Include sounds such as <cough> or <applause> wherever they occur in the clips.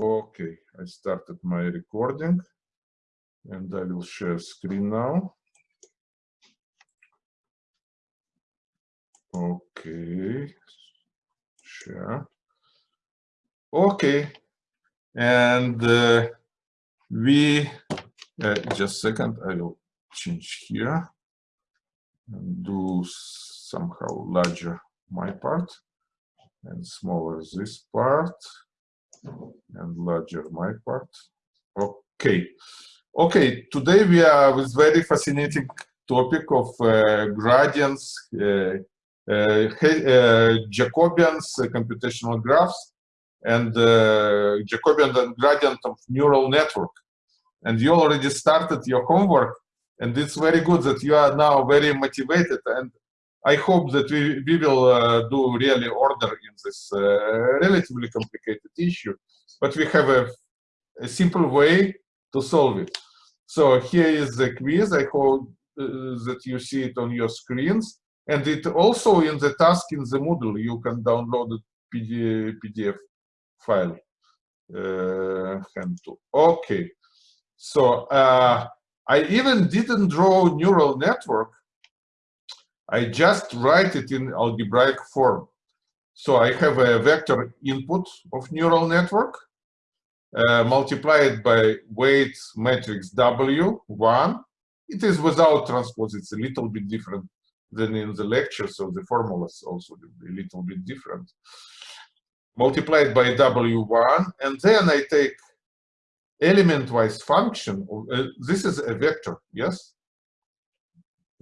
Okay, I started my recording and I will share screen now. Okay, share. Okay, and uh, we, uh, just a second, I will change here and do somehow larger my part and smaller this part and larger my part. Okay. Okay, today we are with very fascinating topic of uh, gradients, uh, uh, uh Jacobians, uh, computational graphs, and uh, Jacobian and gradient of neural network. And you already started your homework, and it's very good that you are now very motivated. And I hope that we, we will do really order in this relatively complicated issue, but we have a, a simple way to solve it. So here is the quiz. I hope uh, that you see it on your screens. And it also in the task in the Moodle, you can download the PDF, PDF file. Uh, okay. So uh, I even didn't draw neural network. I just write it in algebraic form. So I have a vector input of neural network uh, multiplied by weight matrix W1. It is without transpose. It's a little bit different than in the lecture, so the formulas also a little bit different. Multiplied by W1, and then I take element-wise function. Uh, this is a vector, yes?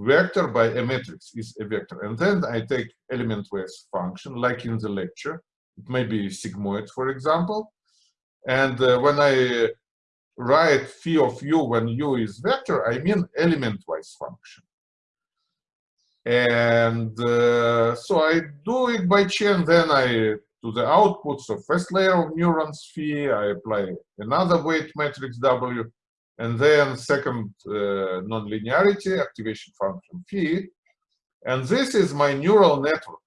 Vector by a matrix is a vector. And then I take element-wise function, like in the lecture. It may be sigmoid, for example. And uh, when I write phi of u when u is vector, I mean element-wise function. And uh, so I do it by chain, then I, to the outputs of first layer of neurons phi, I apply another weight matrix W, and then second uh, nonlinearity, activation function phi. And this is my neural network.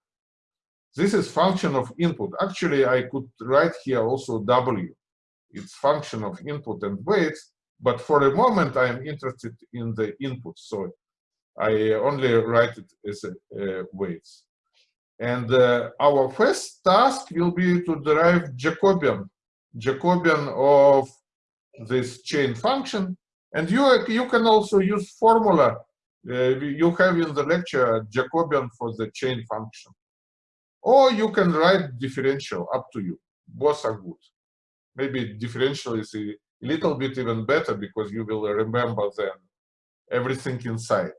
This is function of input. Actually, I could write here also W its function of input and weights, but for a moment I'm interested in the input, so I only write it as a, weights. And uh, our first task will be to derive Jacobian, Jacobian of this chain function. And you, you can also use formula. Uh, you have in the lecture Jacobian for the chain function. Or you can write differential, up to you. Both are good maybe differential is a little bit even better because you will remember then everything inside.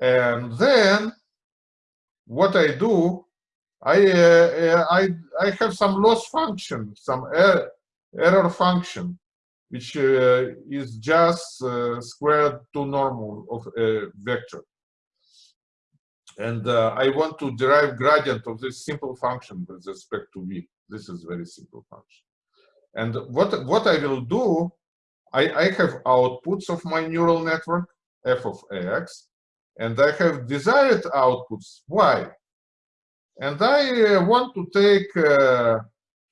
And then what I do, I uh, I I have some loss function, some er error function, which uh, is just uh, squared to normal of a vector. And uh, I want to derive gradient of this simple function with respect to v. This is very simple function. And what, what I will do, I, I have outputs of my neural network, f of x, and I have desired outputs, y. And I uh, want to take uh,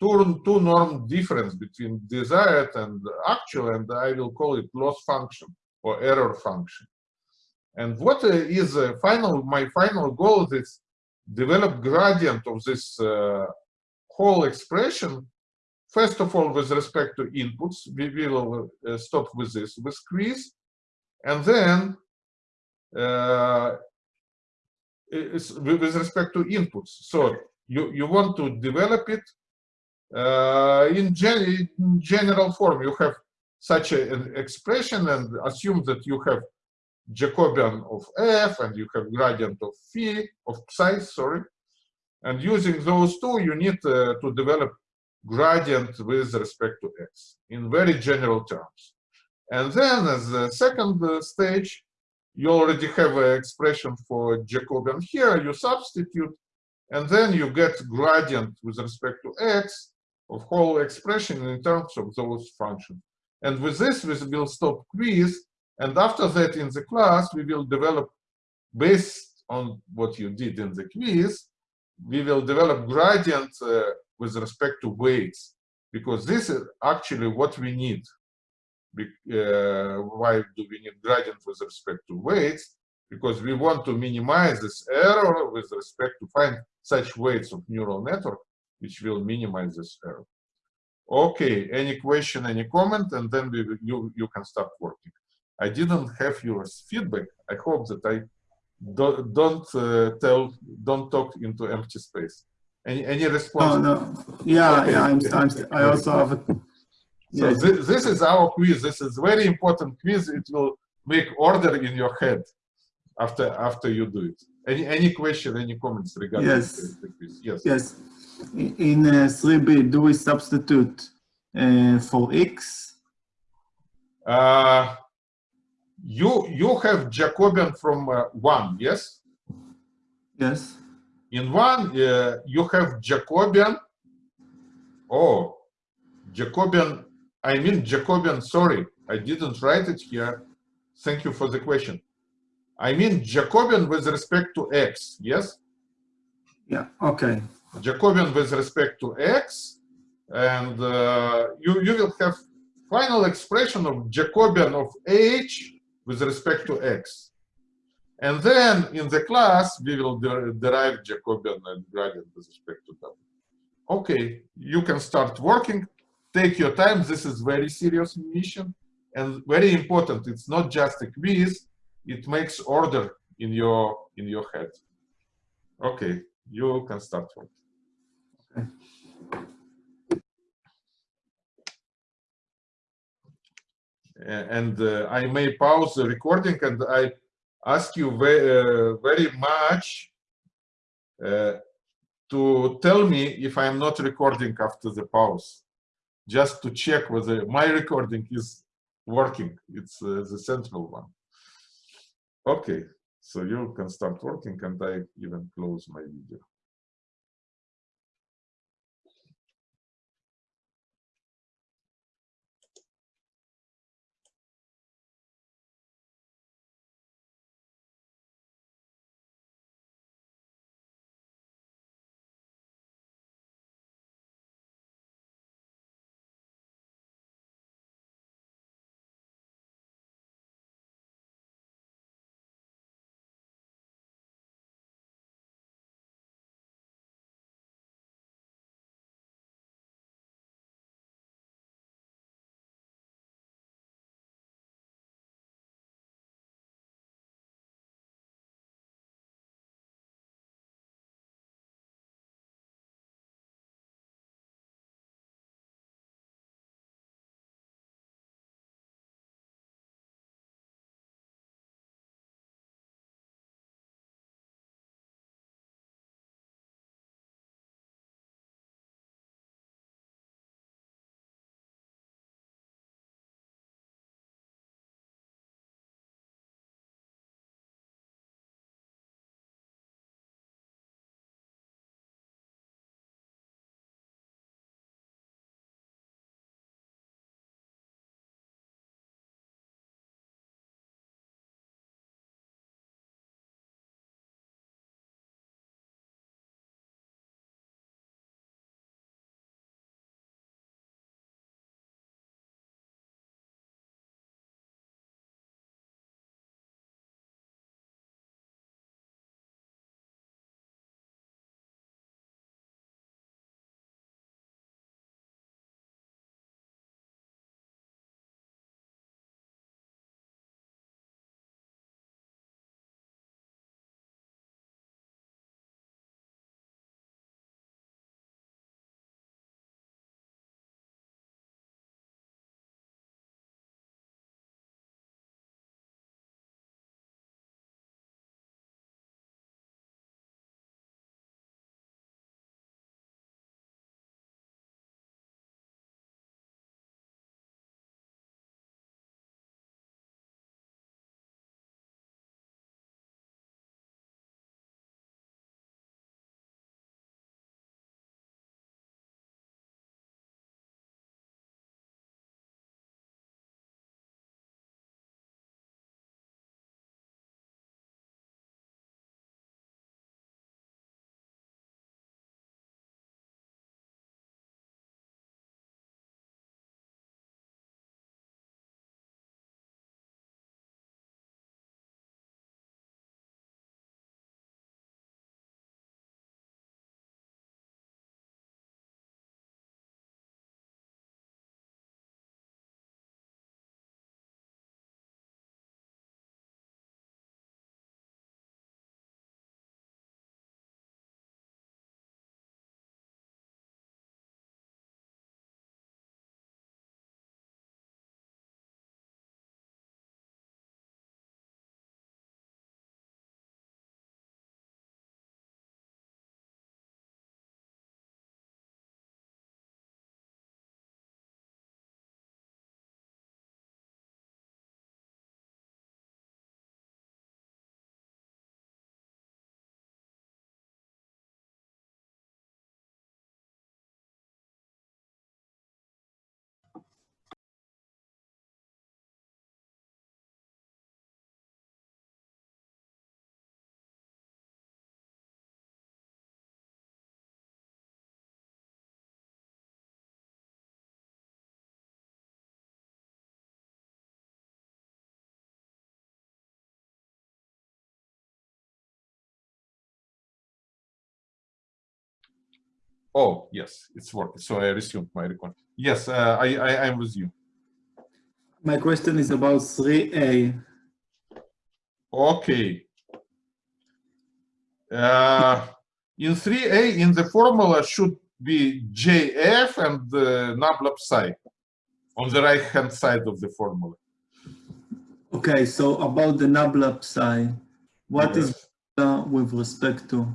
two, two norm difference between desired and actual, and I will call it loss function or error function. And what is uh, uh, final, my final goal is develop gradient of this uh, whole expression First of all, with respect to inputs, we will uh, stop with this, with quiz. And then, uh, with respect to inputs. So you, you want to develop it uh, in, gen in general form. You have such a, an expression and assume that you have Jacobian of f and you have gradient of phi, of psi, sorry. And using those two, you need uh, to develop gradient with respect to x in very general terms. And then as the second uh, stage, you already have an expression for Jacobian here, you substitute, and then you get gradient with respect to x whole expression in terms of those functions. And with this, we will stop quiz, and after that in the class, we will develop, based on what you did in the quiz, we will develop gradient uh, with respect to weights. because this is actually what we need. Uh, why do we need gradient with respect to weights? Because we want to minimize this error with respect to find such weights of neural network, which will minimize this error. Okay, any question, any comment, and then we, you, you can start working. I didn't have your feedback. I hope that I don't, don't uh, tell, don't talk into empty space. Any any response? Oh no, yeah, okay. yeah. I'm, I'm, I also have. A, so yeah. this, this is our quiz. This is very important quiz. It will make order in your head after after you do it. Any any question, any comments regarding yes. the, the quiz? Yes. Yes. In uh, 3b, do we substitute uh, for x? Uh, you you have Jacobian from uh, one, yes? Yes. In one, uh, you have Jacobian. Oh, Jacobian. I mean Jacobian. Sorry, I didn't write it here. Thank you for the question. I mean Jacobian with respect to x. Yes. Yeah. Okay. Jacobian with respect to x, and uh, you you will have final expression of Jacobian of h with respect to x. And then in the class, we will der derive Jacobian and gradient with respect to W. Okay, you can start working. Take your time. This is very serious mission and very important. It's not just a quiz. It makes order in your in your head. Okay, you can start working. And uh, I may pause the recording and I ask you very, uh, very much uh, to tell me if I'm not recording after the pause, just to check whether my recording is working. It's uh, the central one. Okay, so you can start working and I even close my video. Oh, yes, it's working. So I resumed my record. Yes, uh, I, I, I'm with you. My question is about 3A. Okay. Uh, in 3A, in the formula should be JF and the NABLAB psi on the right hand side of the formula. Okay, so about the NABLA psi, what is Yes. uh, with respect to?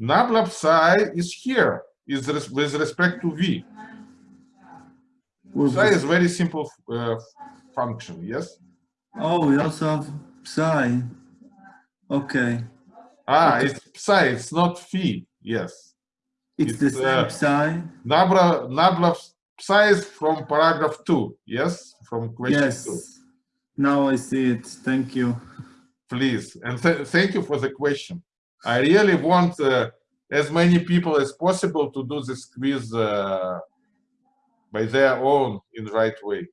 NABLAB psi is here, is res- with respect to V. Psi is very simple uh, function, yes? Oh, we also have psi. Okay, Ah, Okay. it's psi, it's not phi, yes. it's the It's, same uh, psi. Nabla, NABLAB psi is from paragraph two, yes? From question two. Yes. Now I see it. Thank you. Please, and th- thank you for the question. I really want uh, as many people as possible to do this quiz uh, by their own in the right way,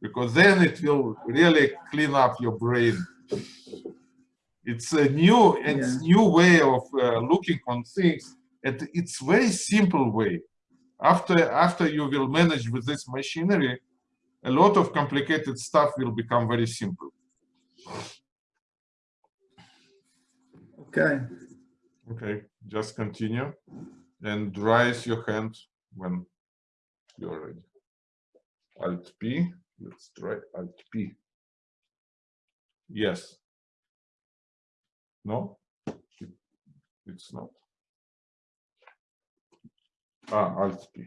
because then it will really clean up your brain. It's a new and Yeah. new way of uh, looking on things, and it's very simple way. After after you will manage with this machinery, a lot of complicated stuff will become very simple. Okay. Okay, just continue and raise your hand when you're ready. Alt P, let's try Alt P. Yes. No? It's not. Ah, Alt P.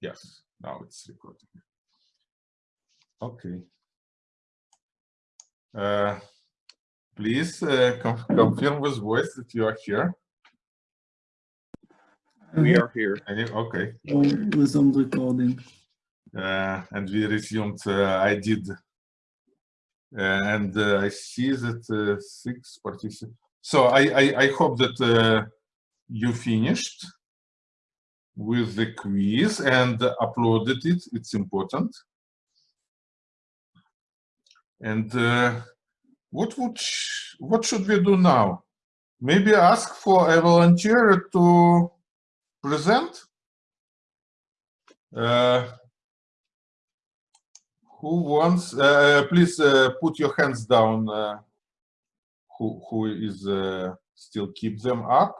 Yes, now it's recording. Okay. Uh, Please uh, com- confirm with voice that you are here. We are here. And you- Okay, Oh, Resumed recording. uh, and we resumed. Uh, I did, uh, and uh, I see that uh, six participants. So I, I I hope that uh, you finished with the quiz and uploaded it. It's important. And uh, what would what should we do now? Maybe ask for a volunteer to present. Uh, who wants? Uh, please uh, put your hands down. Uh, who who is uh, still keep them up?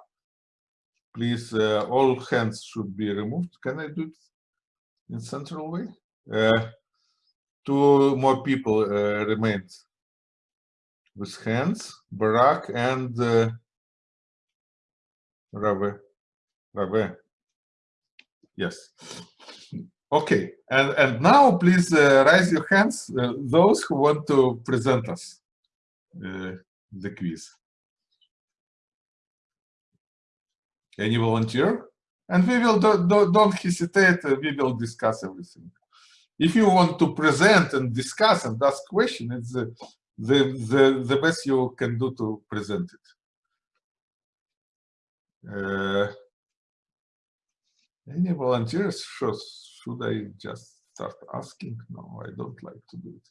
Please, uh, all hands should be removed. Can I do it in central way? Uh, two more people uh, remained with hands. Barak and uh, Rave. Rave. Yes. Okay, and and now please uh, raise your hands, uh, those who want to present us uh, the quiz. Any volunteer? And we will do, do, don't hesitate. uh, we will discuss everything. If you want to present and discuss and ask question, it's the the the, best you can do to present it. Uh, any volunteers? Should, should I just start asking? No, I don't like to do it.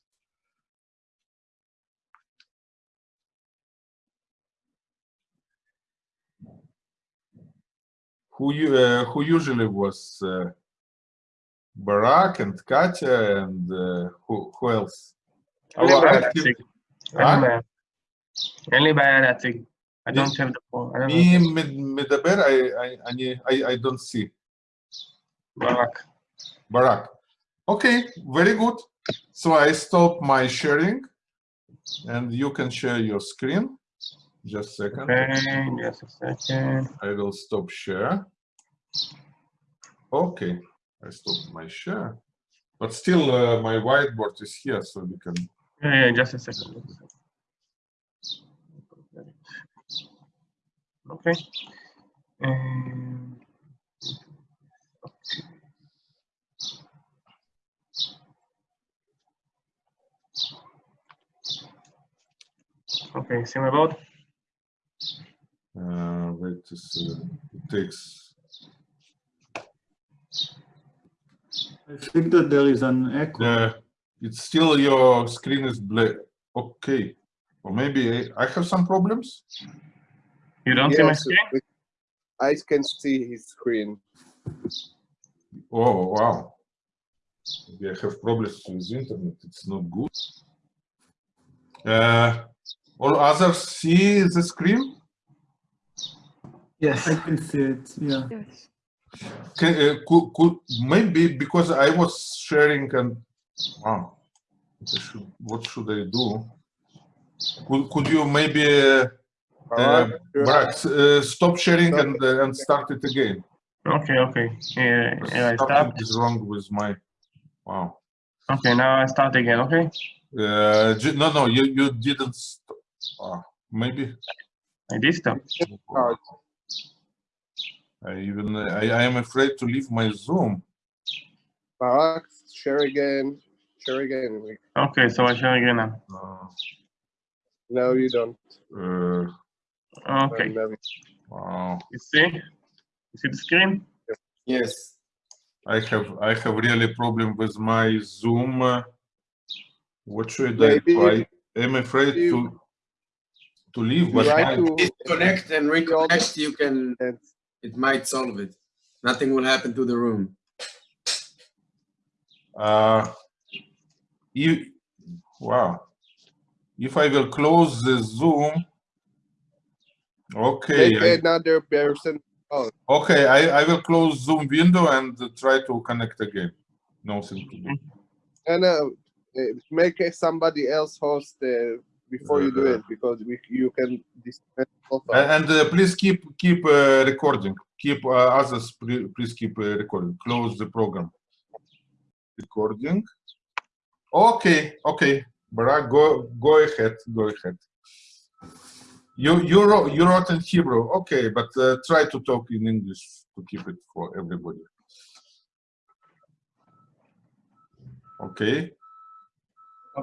Who you uh, who usually was uh, Barak and Katya and uh, who who else? Our active- Ratzig. Huh? Only by- Only by Ratzig. I don't have the phone. I don't מי know. מ- מדבר? I, I, אני, I, I don't see. Barak. Barak. Okay, very good. So I stop my sharing and you can share your screen. Just a second. Okay, just a second. I will stop share. Okay, I stopped my share. But still uh, my whiteboard is here so we can. yeah, yeah, just a second. Okay. Um, Okay, see my board? Uh, wait, this, uh, it takes. I think that there is an echo. Yeah, it's still your screen is black. Okay, or maybe I, I have some problems. You don't see my screen? I can see his screen. Oh, wow. Maybe I have problems with internet. It's not good. Uh, all others see the screen? Yes, I can see it, yeah. Yes. Can, uh, could, could, maybe because I was sharing and wow, what should, what should I do? Could, could you maybe uh, uh, uh, stop sharing and uh, and start it again? Okay, okay. Yeah, yeah I Something is wrong with my wow. Okay, now I start again, okay? Uh, no, no, you you didn't. Stop. Ah, maybe. I did stop. I even I, I am afraid to leave my Zoom. Barak, share again. Share again. Okay, so I share again now. Uh, No, you don't. uh, Okay, No, wow. you see? You see the screen? Yes. I have I have really problem with my Zoom. uh, What should Maybe I do? I am afraid to to leave, but Try I- to disconnect and reconnect, you can, it might solve it. Nothing will happen to the room. uh, you wow. If I will close the Zoom, okay, make I, another person. okay, I I will close Zoom window and try to connect again. To. And uh, uh, make somebody else host uh, before you do it because we, you can And uh, please keep keep uh, recording. Keep uh, others. Please, please keep uh, recording. Close the program. Recording. Okay. Okay. Barak, go go ahead. Go ahead. You you wrote you wrote in Hebrew. Okay, but uh, try to talk in English to keep it for everybody. Okay.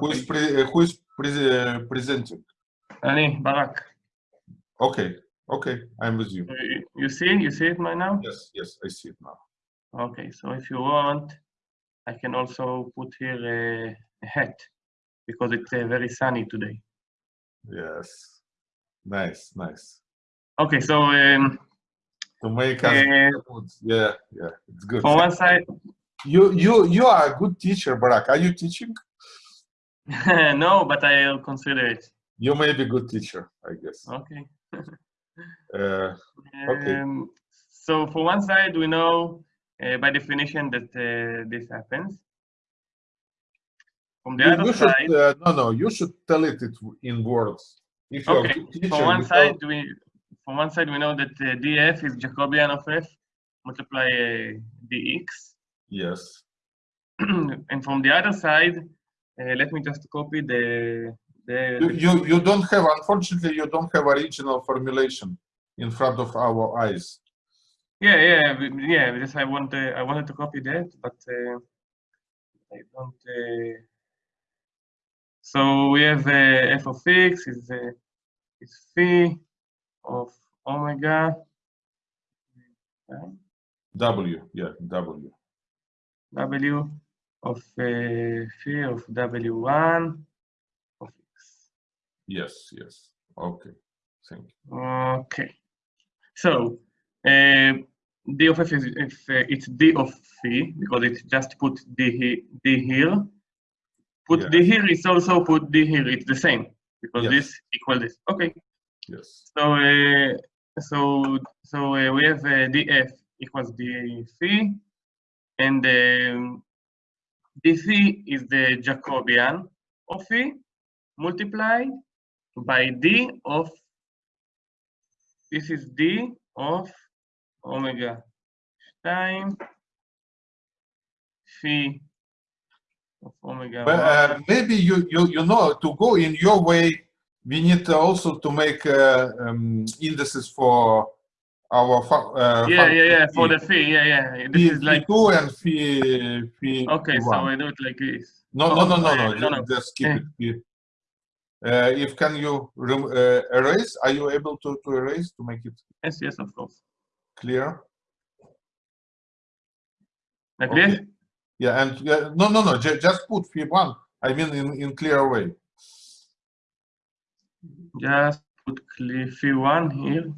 Who is pre, uh, who is pre, uh, presenting? Ali, Barak. Okay. Okay. I'm with you. You- You see? You see it right now? Yes. Yes. I see it now. Okay, so if you want, I can also put here a, a hat because it's uh, very sunny today. Yes. Nice, nice. Okay, so um, To make us uh. Yeah, yeah, it's good. from one side, You you you are a good teacher, Barak. Are you teaching? <laughs> no, but I'll consider it. You may be a good teacher, I guess. Okay. <laughs> Uh, Okay. Um, so for one side, we know uh, by definition that uh, this happens. From the you, other you should side, uh, no no. You should tell it, it in words. If Okay, teacher, from one side, tell- we from one side we know that uh, df is Jacobian of f multiply uh, dx, yes. <clears throat> and from the other side, uh, let me just copy the the. You, you you don't have unfortunately you don't have original formulation in front of our eyes. Yeah, yeah, yeah. Because I want uh, I wanted to copy that, but uh, I don't. Uh, so we have uh, f of x is uh, is phi of omega. W yeah W. W of uh, phi of W1 of x. Yes yes. Okay. Thank you. Okay. So uh, d of f is if uh, it's d of phi because it just put d, he, d here. Put d Yes. here is also put d here. It's the same because Yes. this equal this. Okay. Yes. So uh, so so uh, we have uh, df equals d phi, and um, d phi is the Jacobian of phi multiplied by d of this is d of omega time phi of omega. But uh, maybe you, you you know to go in your way, we need also to make uh, um, indices for our uh, yeah, yeah, yeah. For the phi, yeah, yeah. This is like two and phi, phi okay. So. I do it like this. no, no, no, no, uh, no, no, no. just keep Eh. it. Uh, if can you uh, erase? Are you able to, to erase to make it Yes, yes, of course. Clear? Okay. Yeah, and yeah, no, no, no, ju- just put phi one. I mean, in in clear way. Just put clear phi one here.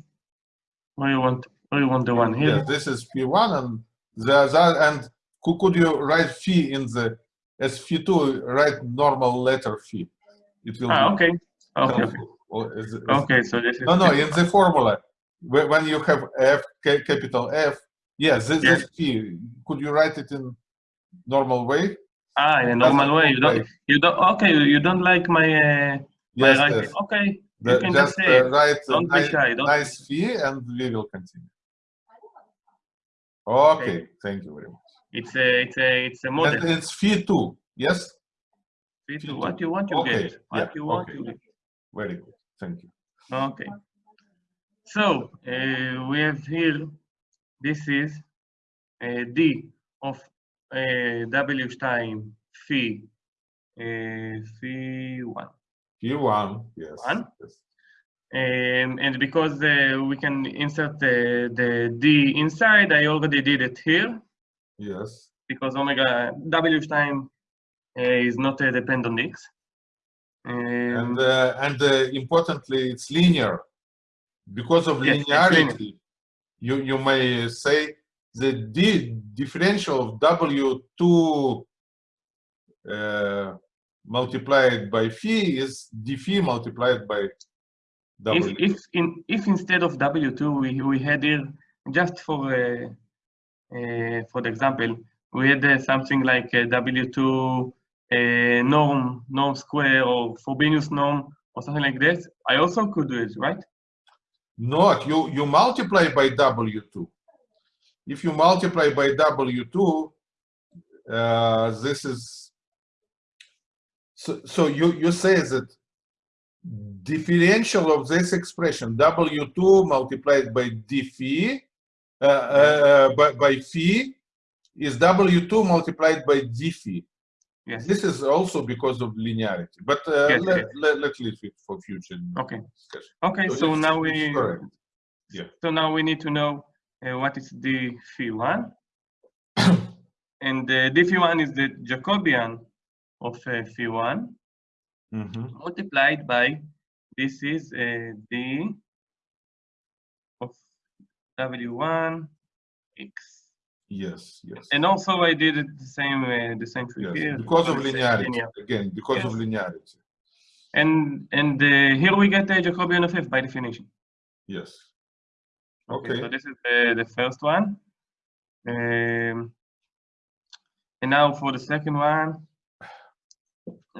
Where you want? Where you want the one here? Yes, this is P1 and the other, and could, could you write phi in the, as phi2, write normal letter phi? It will Ah, okay. Okay. Okay. helpful. Is- is- Okay. So this is. No, no, in the formula, when you have F, capital F, yes, this Yes. is phi. Could you write it in normal way? Ah, in a normal way. You don't. You don't. Okay. You don't like my. Uh, my Yes, writing. yes. Okay. The- You can just Just say uh, write a Don't be shy. Don't. nice phi and we will continue. Okay, thank you very much. It's a. It's a. It's a And it's phi two, yes? Fit Fit What you want, you Okay, get. What yeah, you want, okay. you get. Very good, thank you. Okay. So uh, we have here. This is uh, D of uh, W time phi uh, phi one. Phi one, yes. One? yes. Um, and because uh, we can insert the, the D inside, I already did it here Yes, because omega W time uh, is not depend on X. Um, and uh, and uh, importantly, it's linear. Because of Yes, linearity, you you may say the d differential of W two uh, multiplied by phi is d phi multiplied by W. if if in if instead of W2 we we had here just for uh, uh, for the example we had uh, something like uh, W2 uh, norm norm square or Frobenius norm or something like this, I also could do it, right? Not you you multiply by W2. If you multiply by W2, uh, this is so so you you say that differential of this expression W2 multiplied by d phi uh, uh, by, by phi is W2 multiplied by d phi. Yes. This is also because of linearity, but uh, Yes, let, yes. let, let's leave it for future Okay. discussion. Okay. So So now we correct. Yeah. so now we need to know uh, what is the phi one, <coughs> and uh, d phi one is the Jacobian of uh, phi one. Mhm. multiplied by this is uh, d of w1 x Yes, yes. and also i did it the same uh, the same trick Yes, here because of linearity. linear. Again, because of linearity. and and uh, here we get a jacobian of f by definition Yes. okay, Okay. so this is the, the first one um, and now for the second one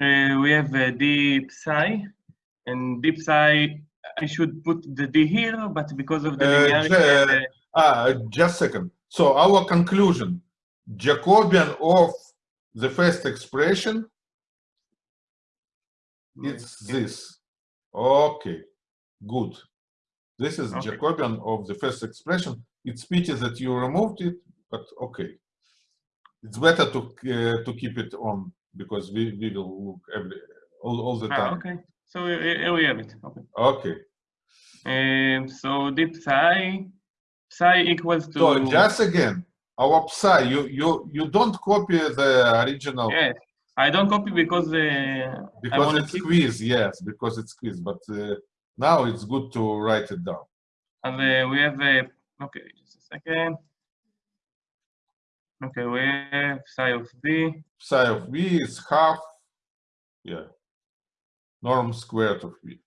uh, we have uh, d psi and d psi i should put the d here but because of the Uh, linearity uh, Ah, just second. So our conclusion, Jacobian of the first expression, it's this. Okay, good. This is Okay. Jacobian of the first expression. It's pity that you removed it, but okay. It's better to uh, to keep it on because we, we will look every all, all the Ah, time. okay. So here we have it. Okay. Okay. Um, so deep psi, psi equals to. So just again, our psi, you you you don't copy the original Yes, I don't copy because uh, because it's keep. quiz. Yes, because it's quiz. But uh, now it's good to write it down. And uh, we have a. Okay, just a second. Okay, we have psi of v. Psi of v is half, yeah, norm squared of v.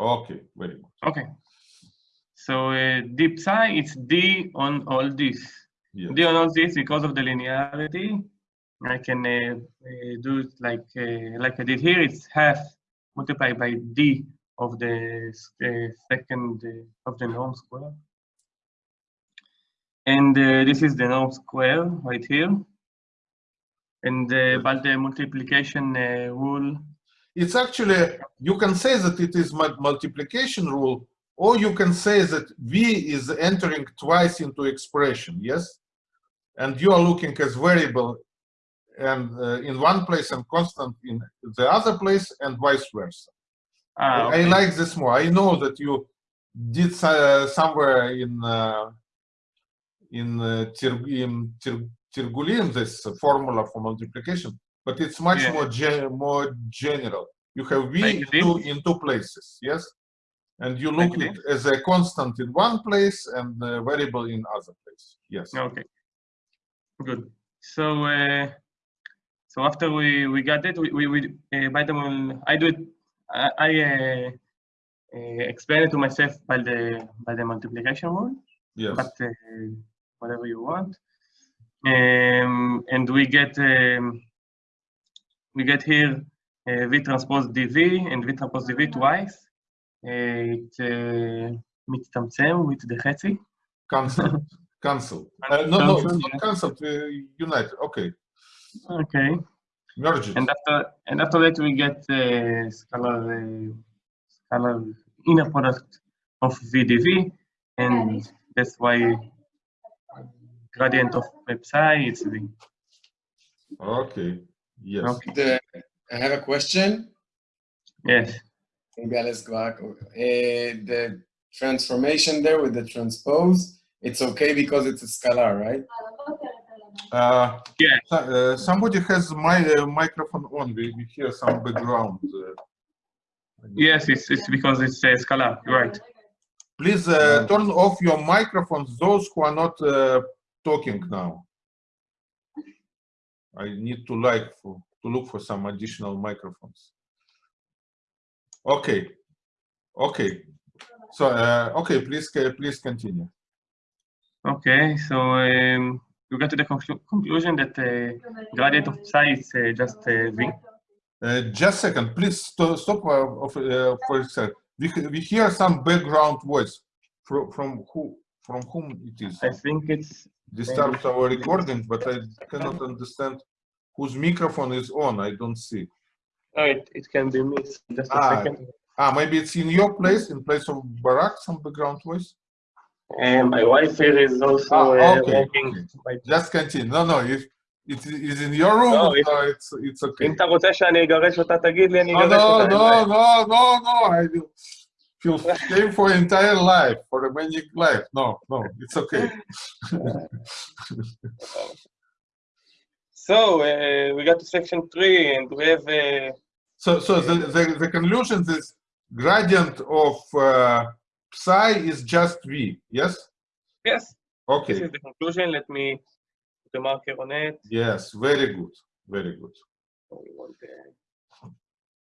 Okay, very good. Okay. So uh, deep psi, it's d on all this. Yes. d on all this because of the linearity. I can uh, uh, do it like uh, like I did here. It's half multiplied by d of the uh, second uh, of the norm square. And uh, this is the norm square right here. And uh, but the multiplication uh, rule. It's actually, you can say that it is multiplication rule, or you can say that v is entering twice into expression, yes? And you are looking as variable and uh, in one place and constant in the other place and vice versa. Ah, I like this more. I know that you did uh, somewhere in uh, in uh, Tir- in Tir- Tirgulim this formula for multiplication, but it's much Yeah. more more general. You have v in two, in two places. Yes. And you look it as a constant in one place and a variable in other place. Yes. Okay. Good. So uh, so after we we got it, we we, we uh, by the way, I do it. I, I uh, uh, explain it to myself by the by the multiplication rule. Yes. but uh, whatever you want. Um, and we get um, we get here uh, v transpose dv and v transpose dv twice. Uh, it uh, מצטמצם with the חצי. Cancel. <laughs> Cancel. Uh, no, no, it's Cancel, not cancelled. Uh, unite. Okay. Okay. Merge it. And after and after that we get uh, scalar uh, scalar inner product of v dv, and that's why gradient of psi is v. Okay. Yes. Okay. The, I have a question. Yes. Maybe I'll ask back. Uh, the transformation there with the transpose, it's okay because it's a scalar, right? Uh, Yeah. uh, somebody has my uh, microphone on. We, we hear some background. Uh, Yes, it's, it's because it's a scalar, right. Please uh, turn off your microphones, those who are not uh, talking now. I need to like for, to look for some additional microphones. Okay, okay. So uh, okay, please please continue. Okay, so um, we got to the conclu- conclusion that uh, gradient of psi is uh, just uh, v. Uh, just a second, please sto- stop uh, of, uh, for a sec. We, we hear some background voice from from who from whom it is. I think it's disturbs our recording, but I cannot understand whose microphone is on. I don't see. Oh, it, it can be me. Just a ah, second. Ah, maybe it's in your place, in place of Barak, some background voice. And my wife is also ah, okay, uh, working. Okay. Just continue. No, no, if it is in your room, no, if, it's, it's okay. No, no, no, no, no, I do. feel shame for entire life, for a magic life. No, no, it's okay. So uh, we got to section three, and we have uh, So, so the, the, the conclusion is gradient of uh, psi is just v. Yes. yes. Okay. This is the conclusion. Let me put the marker on it. Yes. Very good. Very good. So we want the-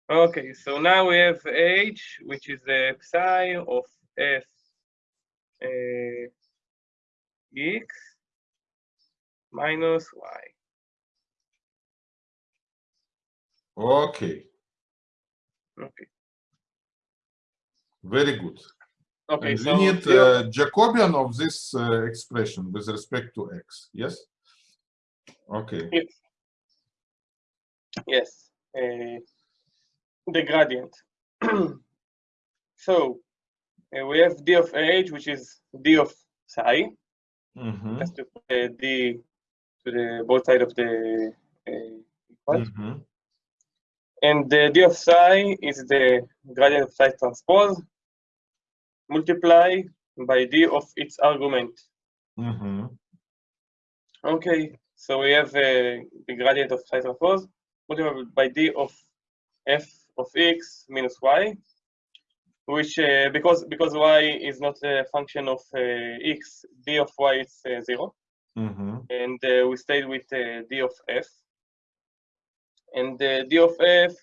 Okay, so now we have h, which is the psi of f uh, x minus y. Okay. Okay. Very good. Okay, And so we need uh, Jacobian of this uh, expression with respect to x. Yes. Okay. Yes. Yes. Uh, the gradient. <clears throat> so uh, we have d of h, which is d of psi. Mm -hmm. Just to put uh, d to the both side of the uh, equal. mhm. And the d of psi is the gradient of psi transpose multiply by d of its argument. Mhm. Okay, so we have uh, the gradient of psi transpose multiplied by d of f of x minus y, which uh, because because y is not a function of uh, x, d of y is uh, zero, Mhm. and uh, we stayed with uh, d of f. And the d of f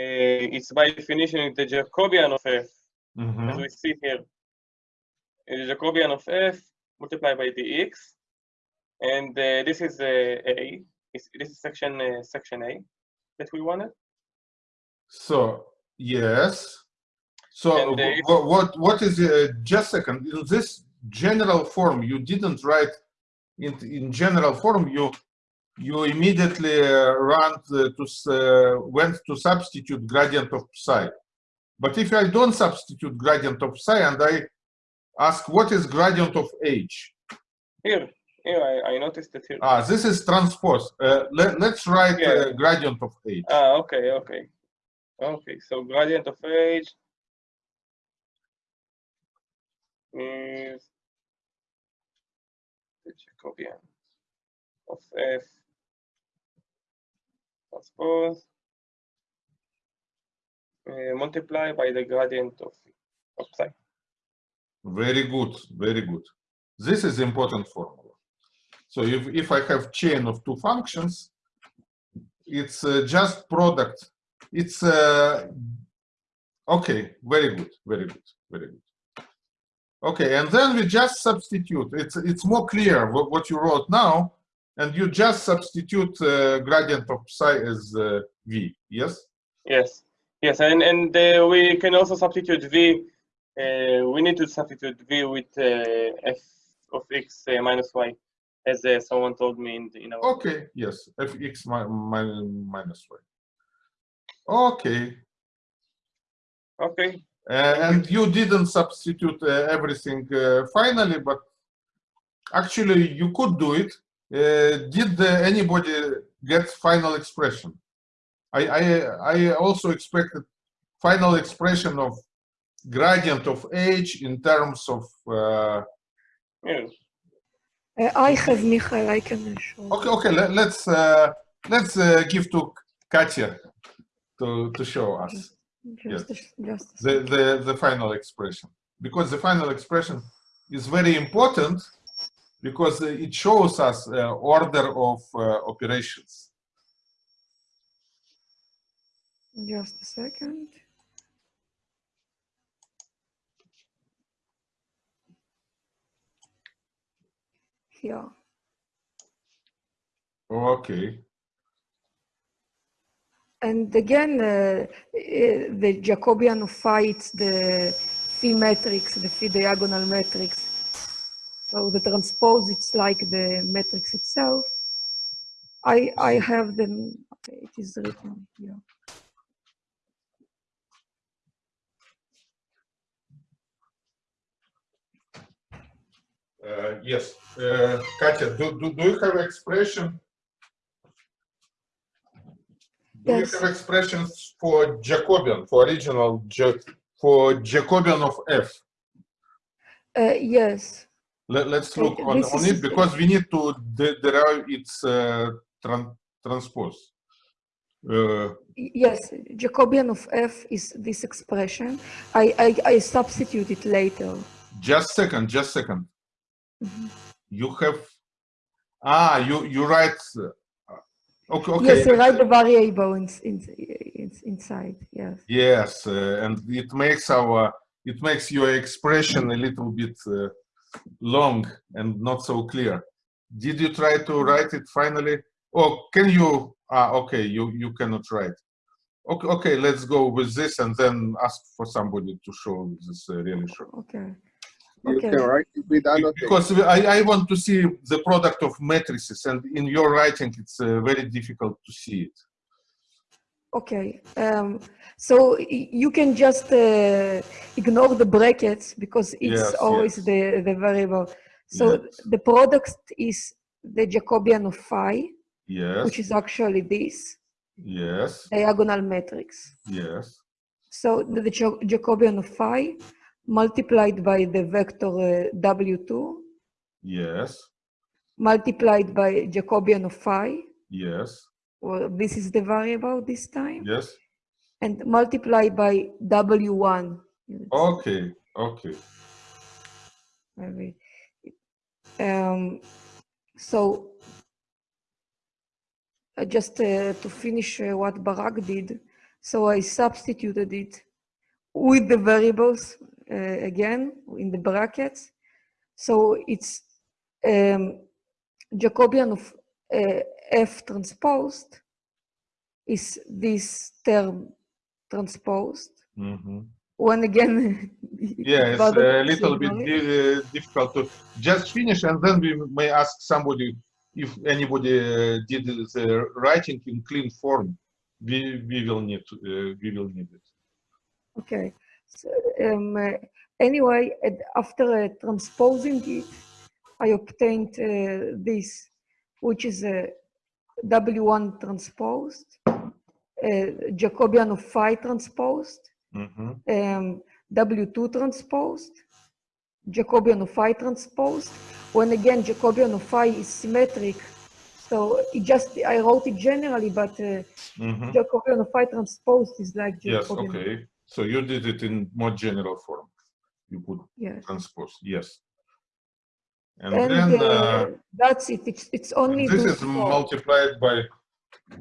uh, is by definition the Jacobian of f, as Mhm. we see here. The Jacobian of f multiplied by dx, and uh, this is uh, a. Is- This is section uh, section a that we wanted. So yes. So And, uh, wh- what what is uh, just a second in this general form you didn't write in in general form you you immediately uh, run to, uh, went to substitute gradient of psi. But if I don't substitute gradient of psi and I ask what is gradient of h, Here, here I, I noticed it here. ah, this is transpose. Uh, let, let's write uh, gradient of h. Ah, okay, okay, okay. So gradient of h is the Jacobian of f transpose uh, multiply by the gradient of of psi. Very good, very good. This is important formula. So if, if I have chain of two functions, it's uh, just product. It's uh, okay, very good, very good, very good. Okay, and then we just substitute. It's it's more clear what, what you wrote now, and you just substitute uh, gradient of psi as uh, v. Yes. Yes, yes, and and uh, we can also substitute v. Uh, we need to substitute v with uh, f of x uh, minus y, as uh, someone told me in, the, in our. Okay. Yes. fx mi mi minus y. Okay. Okay. Uh, and you didn't substitute uh, everything uh, finally, but actually you could do it. Uh, did uh, anybody get final expression? I, I, I also expected final expression of gradient of h in terms of, uh, Yeah. Uh, I have Michael, I can show. okay, okay, let, let's, uh, let's uh, give to Katya to, to show us. Just, a, just the, the, the final expression. Because the final expression is very important because uh, it shows us uh, order of uh, operations. Just a second. Yeah, Okay. and again, uh, the Jacobian it's the phi matrix, the phi diagonal matrix. So the transpose, it's like the matrix itself. I, I have them, okay, it is written here. Uh, yes. Uh, Katya, do, do, do you have expression? Do Yes. you have expressions for Jacobian, for original, for Jacobian of f? Uh, yes, Let, let's Okay, look on, on it because we need to de- derive its uh, tran- transpose. Uh, Yes, Jacobian of f is this expression. I, I, I substitute it later. just second, just second. Mhm. You have, ah, you, you write, uh, okay, okay. Yes, you write the variable in, in, in, inside, yes. Yes, uh, and it makes our, it makes your expression a little bit uh, long and not so clear. Did you try to write it finally? Or can you, ah, okay, you, you cannot write. Okay, okay, let's go with this and then ask for somebody to show this uh, really short. Okay. You Okay. can write it with annotation. Because I, I want to see the product of matrices and in your writing, it's uh, very difficult to see it. Okay. Um, so you can just uh, ignore the brackets because it's Yes, always yes. the, the variable. So Yes. the product is the Jacobian of phi, Yes, which is actually this yes, diagonal matrix. yes, So the, the Jacobian of phi multiplied by the vector uh, W2 yes, multiplied by Jacobian of phi, yes, well, this is the variable this time, yes. and multiply by W1. Okay, okay. Maybe. Um, so uh, just uh, to finish uh, what Barak did, so I substituted it with the variables uh, again in the brackets. So it's um, Jacobian of uh, F transposed is this term transposed. Mhm. When again, <laughs> <laughs> Yeah, it's a little bit di- difficult to just finish, and then we may ask somebody if anybody uh, did the writing in clean form. We we will need to, uh, we will need it. Okay. So, um, uh, anyway, after uh, transposing it, I obtained uh, this, which is a W1 transposed, Jacobian of phi transposed, Mhm. um, W2 transposed, Jacobian of phi transposed. When again, Jacobian of phi is symmetric. So it just, I wrote it generally, but uh, Mhm. Jacobian of phi transposed is like Yes, okay. So you did it in more general form. You put Yes. transpose, yes. And, And then uh, uh, that's it. It's, it's only this those is four. multiplied by,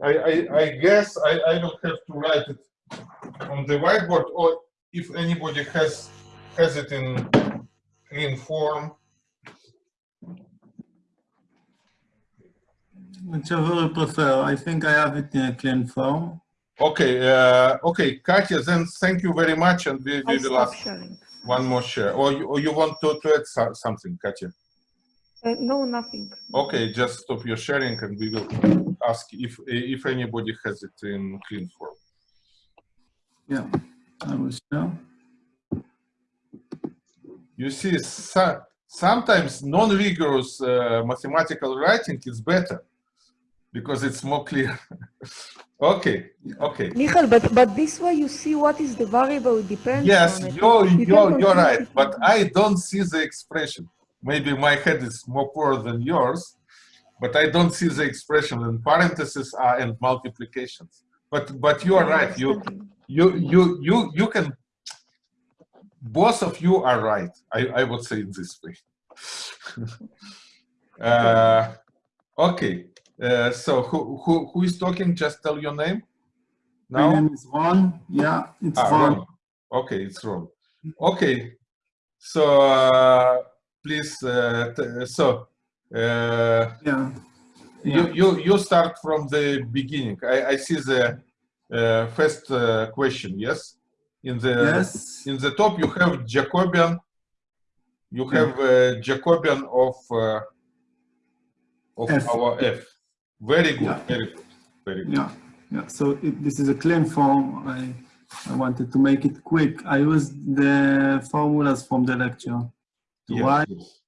I, I, I guess I, I don't have to write it on the whiteboard or if anybody has, has it in clean form. Whichever you prefer. I think I have it in a clean form. Okay, uh, okay, Katya, then thank you very much and we, we will stop ask sharing. one more share. Or you, or you want to, to add so- something, Katya? Uh, no, nothing. Okay, just stop your sharing and we will ask if, if anybody has it in clean form. Yeah, I will share. You see, so, sometimes non-rigorous uh, mathematical writing is better because it's more clear. <laughs> okay, okay. Michael, but, but this way you see what is the variable it depends Yes, on. it. you're, you you're, you're right, but I don't see the expression. Maybe my head is more poor than yours, but I don't see the expression and parentheses are and multiplications. But but you are right. You you you you you can. Both of you are right. I I would say it this way. <laughs> uh, okay. Uh, so who who who is talking? Just tell your name. My Now. name is Ron. Yeah, it's Ah, Ron. Ron. Okay, it's Ron. Okay, so uh, please, uh, so uh, Yeah. you, Yeah. you you start from the beginning. I, I see the uh, first uh, question. Yes, in the Yes. in the top you have Jacobian. You have uh, Jacobian of uh, of F. our f. Very good. Yeah. Very good. Very good. Yeah. Yeah. So it, this is a claim form. I I wanted to make it quick. I used the formulas from the lecture to Yes, write yes.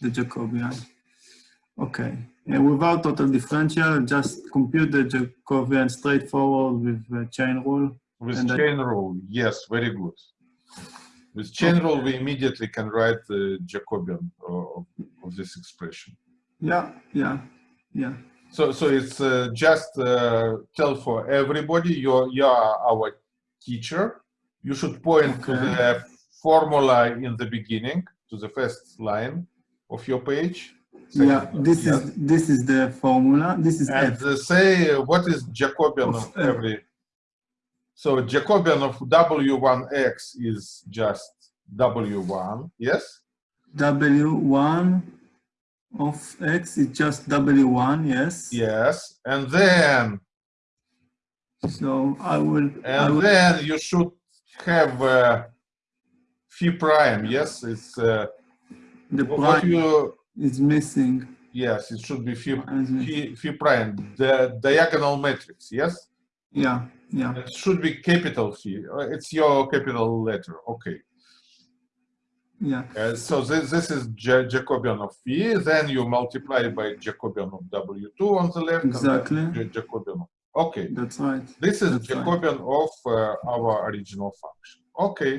the Jacobian. Okay. And without total differential, just compute the Jacobian straightforward with the chain rule. With And I- chain rule, yes, very good. With chain rule, we immediately can write the Jacobian uh, of, of this expression. Yeah. Yeah. Yeah. So, so it's uh, just uh, tell for everybody you're you are our teacher. You should point to the formula in the beginning, to the first line of your page. Yeah. This yes. is this is the formula. This is and F. say uh, what is Jacobian Of of every. So Jacobian of W1x is just W1, yes? W1 of X is just W1. Yes. Yes. And then, So I will. I and will then you should have uh, phi prime, yes? It's uh, the prime you, is missing. yes, it should be phi, Prime phi, phi prime, the diagonal matrix, yes? Yeah. Yeah. It should be capital phi. Uh, It's your capital letter, okay. Yeah. Uh, so this, this is Ja- Jacobian of phi, then you multiply by Jacobian of W2 on the left. Exactly. Jacobian of, okay. That's right. This is That's right. Jacobian of uh, our original function. Okay,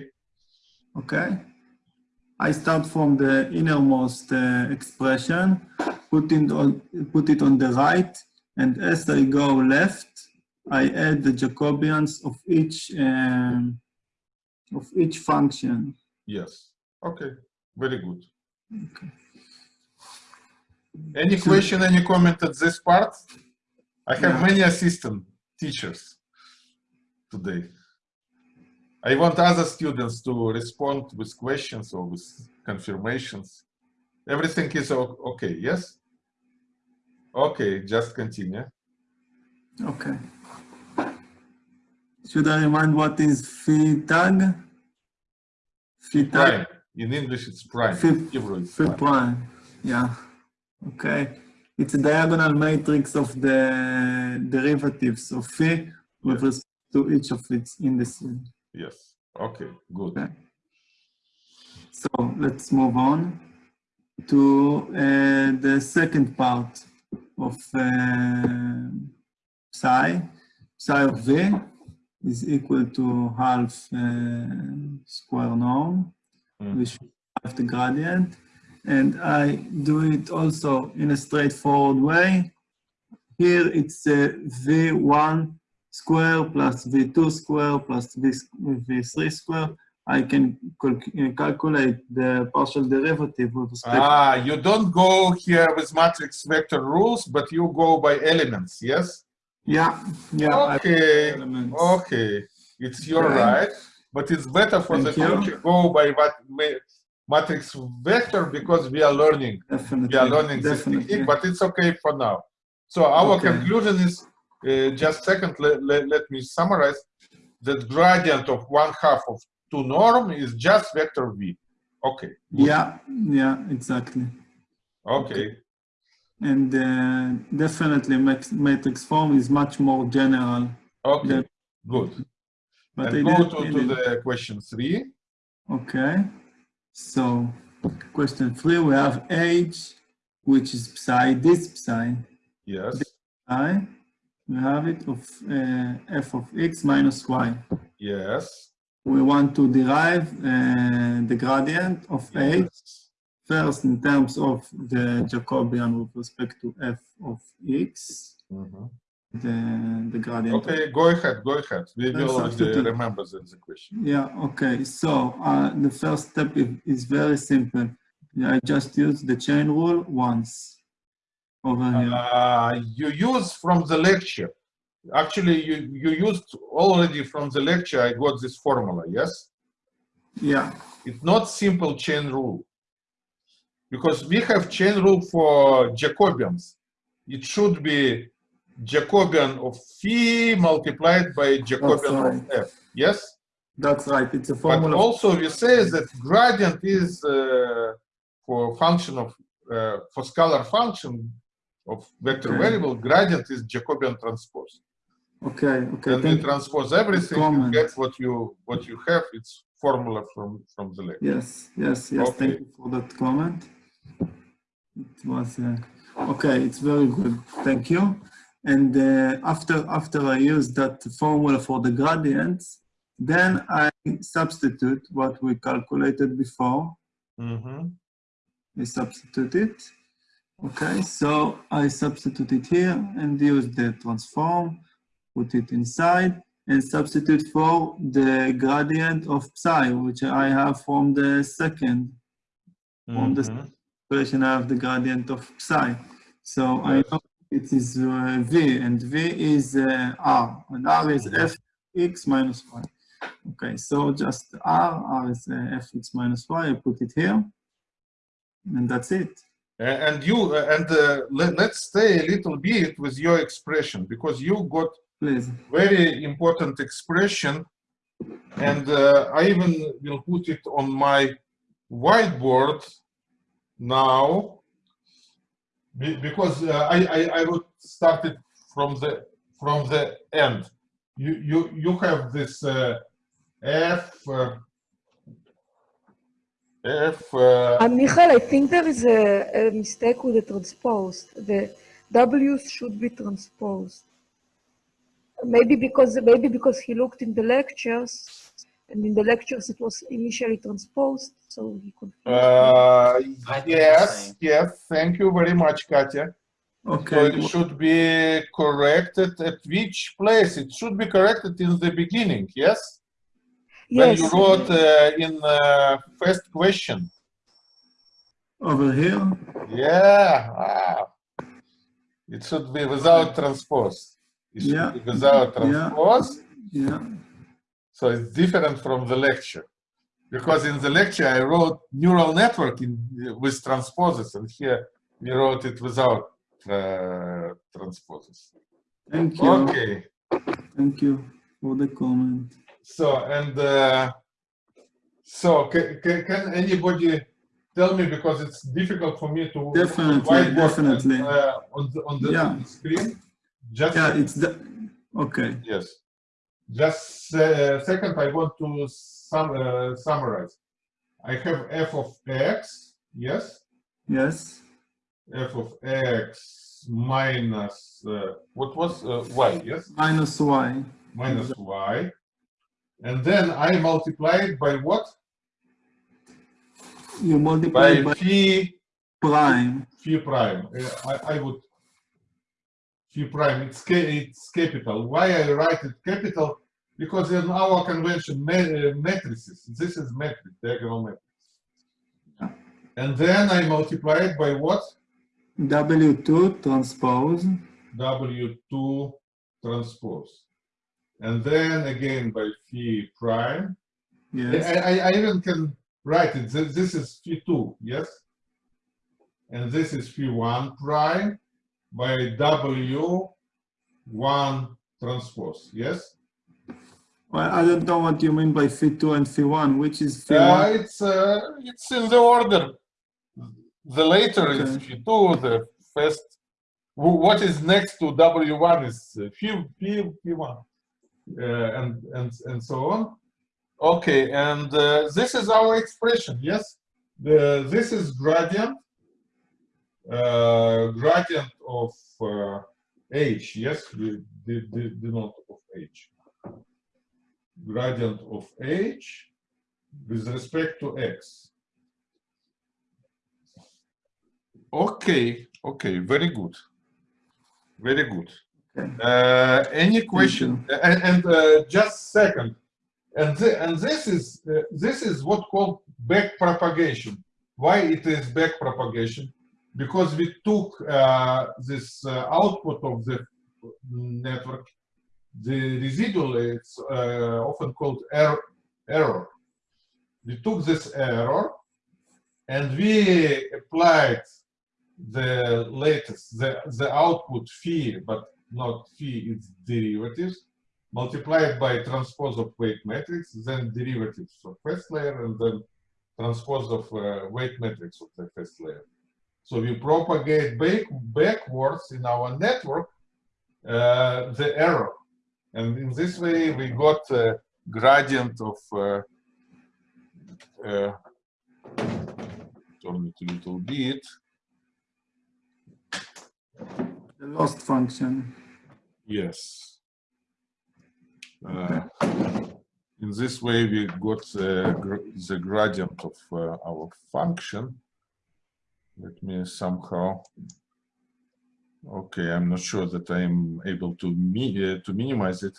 Okay. I start from the innermost uh, expression, put it on put it on the right, and as I go left, I add the Jacobians of each um, of each function. yes. Okay, very good. Okay. Any So- question, any comment at this part? I have Yeah. many assistant teachers today. I want other students to respond with questions or with confirmations. Everything is okay, yes? Okay, just continue. Okay. Should I remind what is phi tag? Phi tag. Prime. In English, it's prime. Phi- it's Phi prime. prime. Yeah. Okay. It's a diagonal matrix of the derivatives of phi with respect to each of its indices. Yes. Okay, good. Okay. So let's move on to uh, the second part of uh, psi. Psi of v is equal to half uh, square norm, Mm. which have the gradient. And I do it also in a straightforward way. Here it's uh, v1 square plus v2 square plus v, v3 square I can cal- calculate the partial derivative with respect. Ah, you don't go here with matrix vector rules, but you go by elements, yes? Yeah, yeah. Okay, okay, it's your Okay. right, but it's better for the Thank you. future, go by what matrix vector because we are learning, Definitely. we are learning this technique, but it's okay for now. So our Okay. conclusion is, uh, just second, let, let, let me summarize, that gradient of one half of two norm is just vector v. Okay, good. Yeah, yeah, exactly. okay, And uh, definitely max- matrix form is much more general. okay, good. But And I go to, to the question three. Okay. So question three, we have age, which is psi, this psi. Yes, I, we have it of uh, f of x minus y. yes. We want to derive uh, the gradient of yes. first in terms of the Jacobian with respect to f of x, Mhm. the, the gradient. Okay, go ahead, go ahead. We will remember the, the question. Yeah, okay. So uh, the first step is, is very simple. I just use the chain rule once Uh, you use from the lecture. Actually, you, you used already from the lecture, I got this formula, yes? Yeah, It's not simple chain rule. Because we have chain rule for Jacobians. It should be Jacobian of phi multiplied by Jacobian of f, yes? that's right. It's a formula. But also we say that gradient is uh, for function of, uh, for scalar function of vector Okay. variable, gradient is Jacobian transpose. Okay, okay. And Thank, transpose everything, you get what you, what you have, it's formula from, from the lecture. yes, yes, yes. Thank you for that comment. It was uh, okay. It's very good. Thank you. And uh, after after I use that formula for the gradients, then I substitute what we calculated before Mhm. I substitute it. Okay, so I substitute it here and use the transform, put it inside, and substitute for the gradient of psi, which I have from the second On the- Mhm. equation. I have the gradient of psi. So I know it is uh, v, and v is uh, r, and r is Mhm. fx minus y. Okay, so just r, r is uh, fx minus y. I put it here, and that's it. And you, and uh, let, let's stay a little bit with your expression because you got Please. very important expression and uh, I even will put it on my whiteboard now because uh, I, I, I would start it from the from the end. You you you have this uh, f uh, f uh, Uh, Michael, I think there is a, a mistake with the transposed. The W's should be transposed. Maybe because maybe because he looked in the lectures, and in the lectures it was initially transposed, so he could. uh, I think the yes yes thank you very much Katya. Okay. So Okay. it should be corrected at which place? It should be corrected in the beginning, yes? When you wrote uh, in uh, first question. Over here. Yeah. ah. It should be without transpose. It should Yeah. be without Yeah. transpose. Yeah. So it's different from the lecture. Because in the lecture I wrote neural network in, with transposes, and here we wrote it without uh, transposes. Thank you. Okay. Thank you for the comment. So, and uh, so can, can, anybody tell me, because it's difficult for me to Definitely, definitely. and, uh, on the, on the Yeah. screen? Just, Yeah, it's the. Okay. yes. Just uh, second, I want to sum, uh, summarize. I have f of x, yes? Yes. f of x minus, uh, what was uh, y, yes? Minus y. Minus y. And then I multiply it by what? You multiply by by phi prime. phi prime. Uh, I, I would phi prime. It's ca- it's capital. Why I write it capital? because in our convention ma uh, matrices, this is matrix, diagonal matrix. Yeah. And then I multiply it by what? W2 transpose. W2 transpose. And then again by phi prime. I, Yes. I, I even can write it. This, this is phi 2, yes? And this is phi 1 prime by W1 transpose, yes? Well, I don't know what you mean by phi2 and phi1. Which is Uh, phi1? it's uh, it's in the order. The later is Phi2, the first. What is next to W1 is uh, Phi, Phi, Phi1, uh, and and and so on. Okay, and uh, this is our expression. Yes, the this is gradient. Uh, gradient of uh, h. Yes, the the the, the note of h. Gradient of h with respect to x. Okay, okay, very good. Very good. Uh, any question? And, and uh, just second. And, thi- and this is uh, this is what called back propagation. Why it is back propagation? Because we took uh, this uh, output of the network, the residual, it's uh, often called error, error. We took this error and we applied the latest, the, the output phi, but not phi, it's derivatives, multiplied by transpose of weight matrix, then derivatives of first layer, and then transpose of uh, weight matrix of the first layer. So we propagate back, backwards in our network uh, the error. And in this way, we got a gradient of uh, uh, turn it a little bit. The loss function. Yes. Uh, in this way, we got the, gr- the gradient of uh, our function. Let me somehow. Okay, I'm not sure that I'm able to mi uh, to minimize it.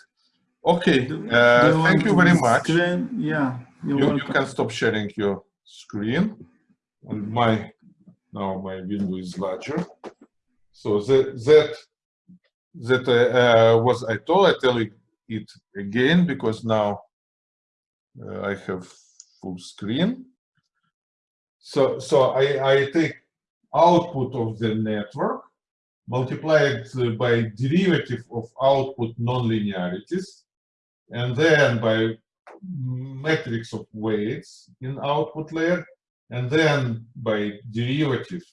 Okay, uh, thank you very much. screen? Yeah, You, you can stop sharing your screen. And my, now my window is larger. So that, that, that uh, uh, was, I told, I tell it again, because now uh, I have full screen. So, so I, I take output of the network, multiply it uh, by derivative of output nonlinearities, and then by matrix of weights in output layer, and then by derivative,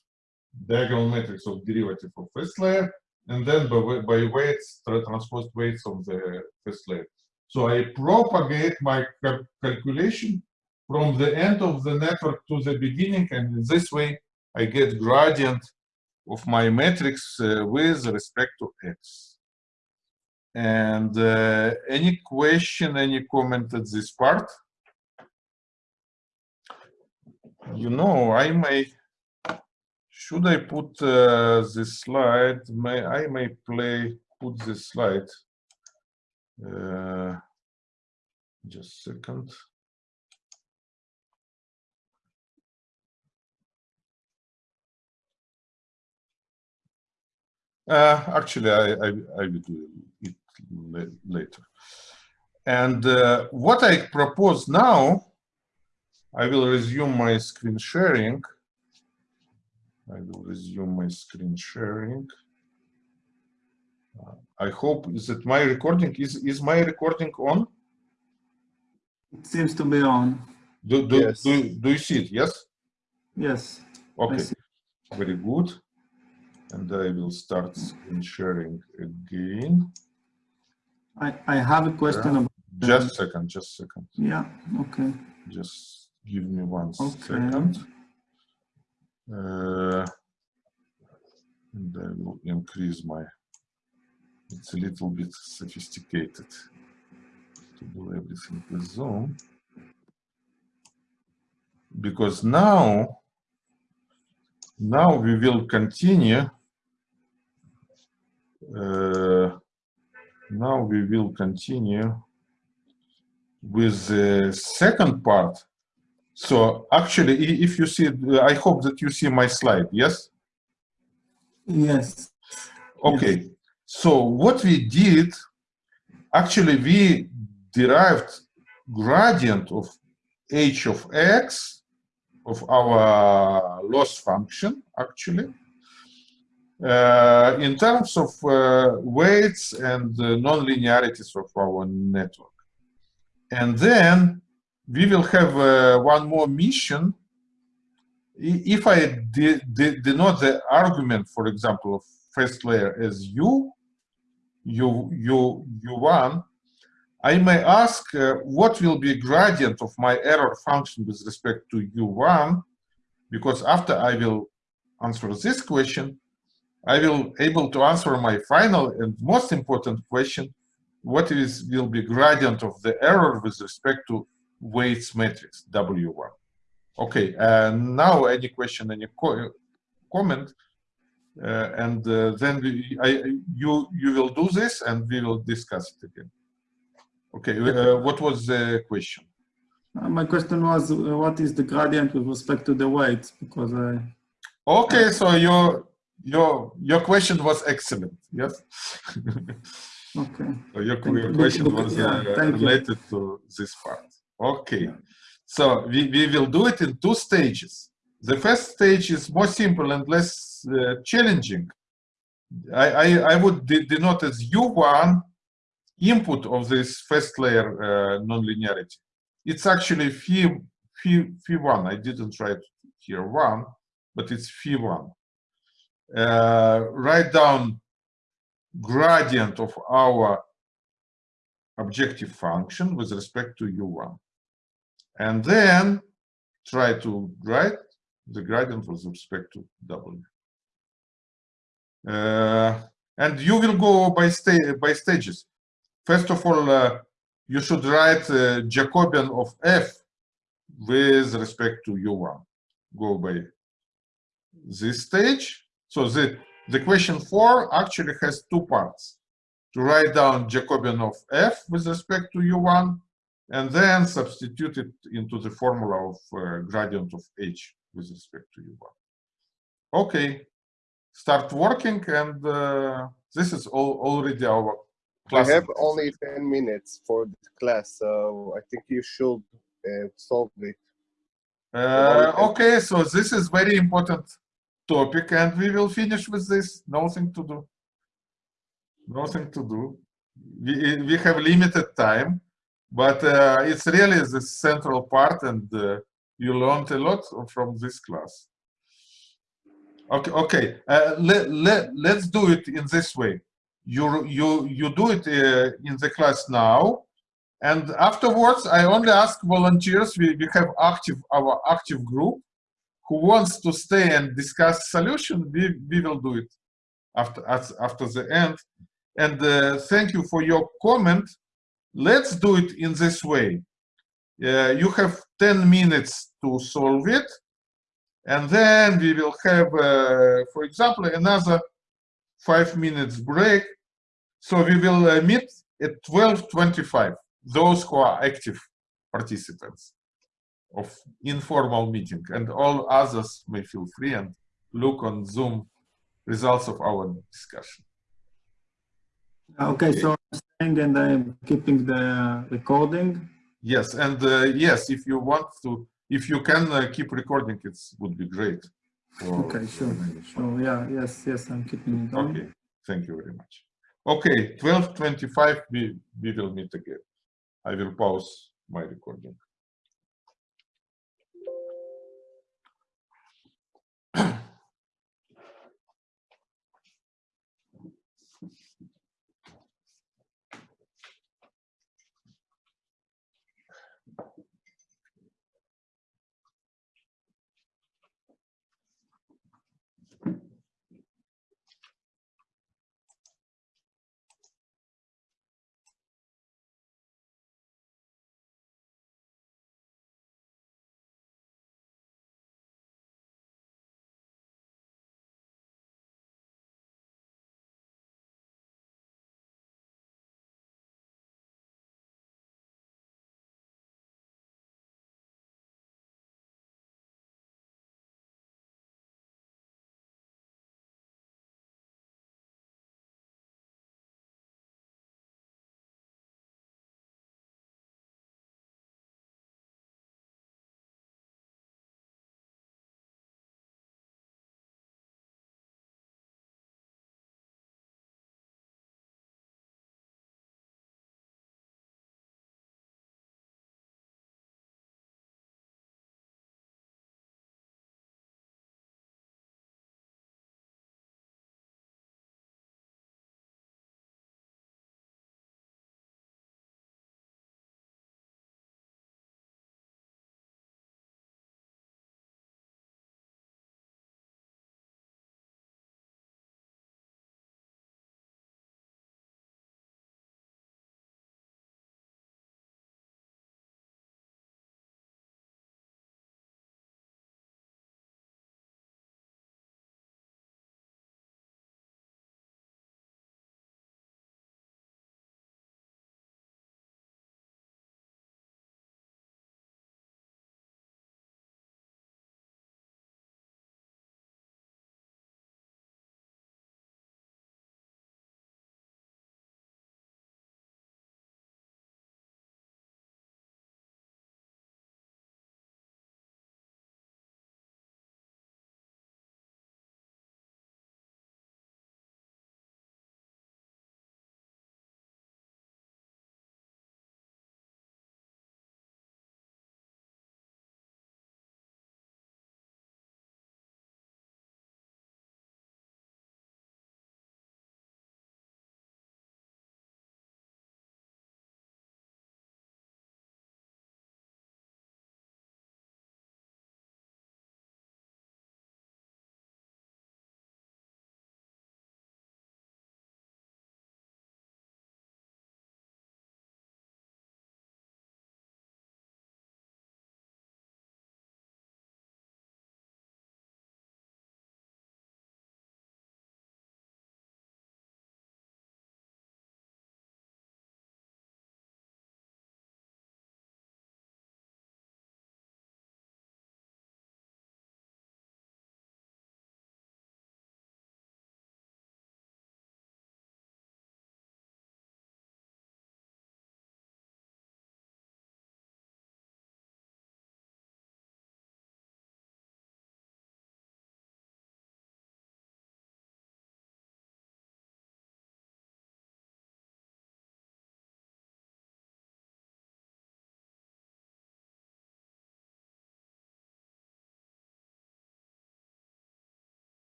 diagonal matrix of derivative of first layer, and then by, by weights, tra- transposed weights of the first layer. So I propagate my cal- calculation from the end of the network to the beginning, and in this way, I get gradient of my matrix uh, with respect to x. And uh, any question, any comment at this part? You know, I may, should I put uh, this slide? May I may play, put this slide. Uh, just a second. Uh, actually, I, I, I will do it later. And uh, what I propose now, I will resume my screen sharing. I will resume my screen sharing. Uh, I hope is that my recording is is my recording on? It seems to be on. Do do, Yes. do, do you see it? Yes. Yes. Okay. Very good. And I will start screen sharing again. I, I have a question about, Just a second. Just a second. yeah, okay. Just give me one Okay. second. Uh, and I will increase my, it's a little bit sophisticated to do everything with Zoom. Because now, now we will continue. Uh, now we will continue with the second part. So actually, if you see, I hope that you see my slide, yes? Yes. Okay, so what we did, actually, we derived gradient of h of x of our loss function, actually, uh, in terms of uh, weights and uh, non-linearities of our network. And then we will have uh, one more mission. If I de de denote the argument, for example, of first layer as u, u, u, u1, I may ask uh, what will be gradient of my error function with respect to u1, because after I will answer this question, I will able to answer my final and most important question, what is will be gradient of the error with respect to weights matrix W1. Okay, and now any question, any co comment, uh, and uh, then we, I, you you will do this and we will discuss it again. Okay, uh, what was the question? Uh, My question was, uh, what is the gradient with respect to the weights? Because I, Okay, so your your your question was excellent. Yes. <laughs> okay. So your, your question was yeah, uh, thank you. related to this part. Okay. So we, we will do it in two stages. The first stage is more simple and less uh, challenging. I, I, I would de- denote as U1 input of this first layer uh, nonlinearity. It's actually phi, phi, phi1. I didn't write here one, but it's phi1. Uh, write down gradient of our objective function with respect to u1. And then try to write the gradient with respect to w. Uh, and you will go by, sta by stages. First of all, uh, you should write uh, Jacobian of f with respect to u1. Go by this stage. So the, the question four actually has two parts. To write down Jacobian of f with respect to u1, and then substitute it into the formula of uh, gradient of h with respect to u1. Okay, start working, and uh, this is all already our class. We have only 10 minutes for the class, so I think you should uh, solve it. Uh, okay, so this is very important topic, and we will finish with this. Nothing to do. Nothing to do. We, we have limited time, but uh, it's really the central part, and uh, you learned a lot from this class. Okay, okay. Uh, let, let, let's do it in this way. You, you, you do it uh, in the class now, and afterwards, I only ask volunteers. We, we have active our active group who wants to stay and discuss solution. We, we will do it after after the end. And uh, thank you for your comment. Let's do it in this way. Uh, you have 10 minutes to solve it. And then we will have, uh, for example, another five minutes break. So we will uh, meet at 12.25 those who are active participants of informal meeting and all others may feel free and look on Zoom results of our discussion. Okay, so I'm staying and I'm keeping the recording. Yes, and uh, yes, if you want to, if you can uh, keep recording, it would be great. for- Okay, sure, sure, yeah, yes, yes, I'm keeping it on. Okay, thank you very much. Okay, 12.25, we, we will meet again. I will pause my recording.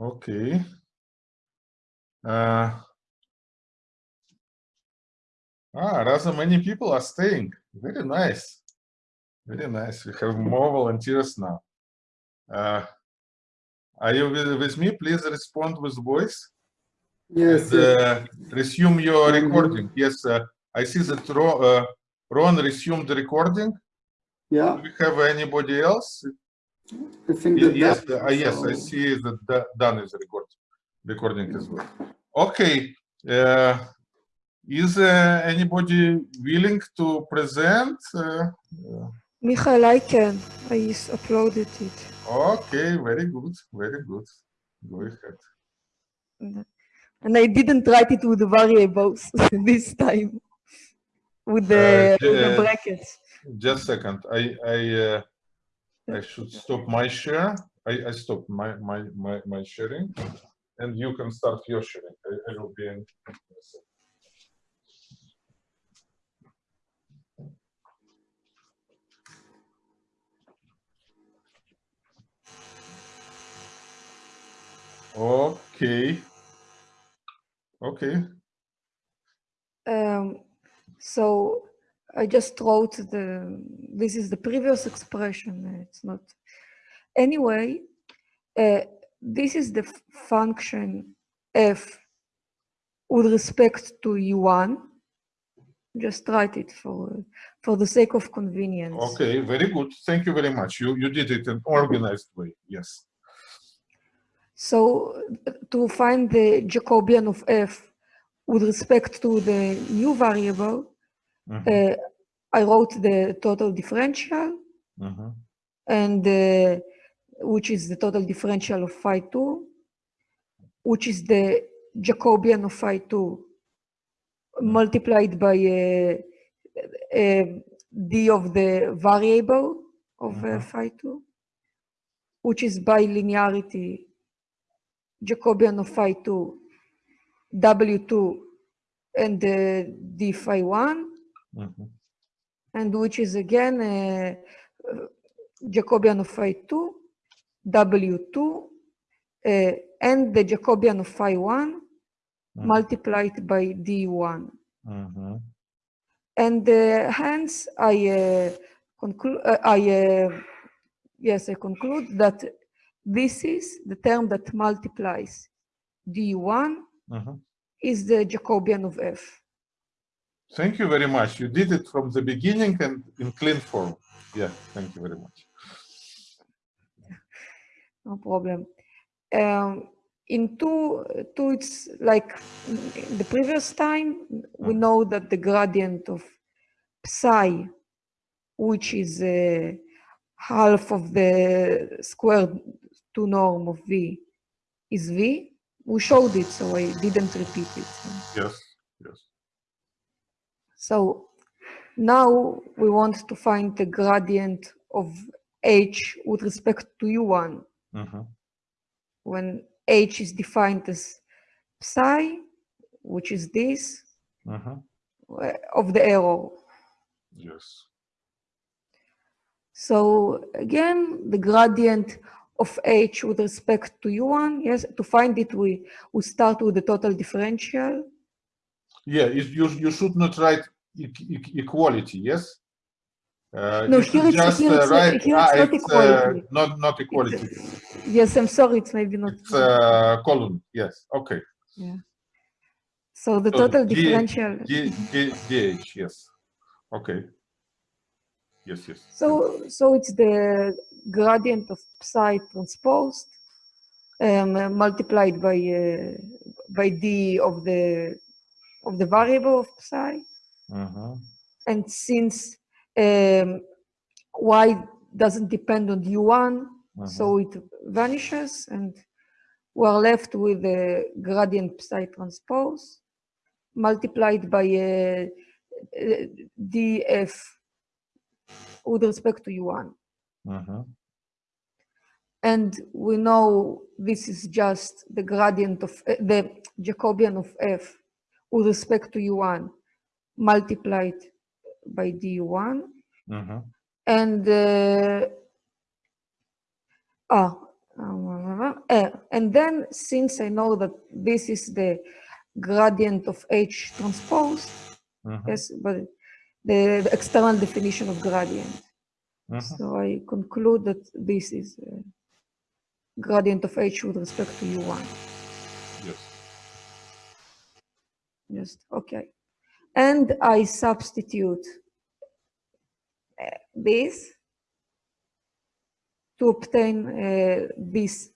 Okay. Uh, ah, rather many people are staying. Very nice. Very nice. We have more volunteers now. Uh, are you with, with me? Please respond with voice. Yes, And, uh, resume your recording. Yes, uh, I see that Ro, uh, Ron resumed the recording. yeah, Do we have anybody else? I think that Yes, that- uh, yes, I see that Da- Dan is recording, recording as well. Okay, uh, is uh, anybody willing to present? Uh, Michael, I can. I s- uploaded it. Okay, very good, very good. Go ahead. And I didn't write it with the variables <laughs> this time. With the, Uh, with the the- brackets. Just a second, I, I, uh, I should stop my share. I, I stopped my, my, my, my sharing. And you can start your sharing. I, I will be in. Okay. Okay, Um, so I just wrote the, this is the previous expression, it's not. Anyway, uh, this is the function f with respect to u1. Just write it for, for the sake of convenience. okay, very good. Thank you very much. You, you did it in organized way, yes. So to find the Jacobian of f with respect to the new variable, Mhm, uh, I wrote the total differential mhm, and uh, which is the total differential of phi 2, which is the Jacobian of phi 2 multiplied by uh, uh, d of the variable of uh, Mhm. phi 2, which is by linearity Jacobian of phi 2, w2, and uh, d phi 1 mhm, and which is again uh, uh, Jacobian of phi 2, W2, uh, and the Jacobian of phi 1 Mhm. multiplied by D1. mhm. And uh, hence I uh, conclude, uh, I, uh, yes, I conclude that this is the term that multiplies D1 Mhm. is the Jacobian of F. Thank you very much. You did it from the beginning and in clean form. Yeah, thank you very much. No problem. Um, in two, two, it's like the previous time, we Mhm. know that the gradient of psi, which is uh, half of the squared two norm of v, is v. We showed it, so I didn't repeat it. Yes. So now we want to find the gradient of h with respect to u1. Mhm, when h is defined as psi, which is this, mhm. uh, of the error. Yes. So again, the gradient of h with respect to u1, yes, to find it, we, we start with the total differential. Yeah, you, you should not write e- e- equality, yes? Uh, No, here it's- just here uh, it's- here ah, not it's, uh, equality. Not, not equality, Yes, I'm sorry, it's maybe not. it's uh, column, yes, okay. Yeah. So the so total D- differential. D, D, DH, yes, okay. Yes, yes. So, so it's the gradient of psi transposed um, uh, multiplied by uh, by d of the of the variable of psi, Mhm, and since um, y doesn't depend on u1, mhm. so it vanishes, and we're left with the gradient psi transpose multiplied by uh, uh, df with respect to u1. Mhm, And we know this is just the gradient of uh, the Jacobian of f with respect to u1 multiplied by du1. mhm. And uh, Um, uh, and then since I know that this is the gradient of H transpose, Mhm, yes, but the, the external definition of gradient. mhm. So I conclude that this is uh, gradient of H with respect to U1. Yes. Just, okay. And I substitute uh, this to obtain uh, this,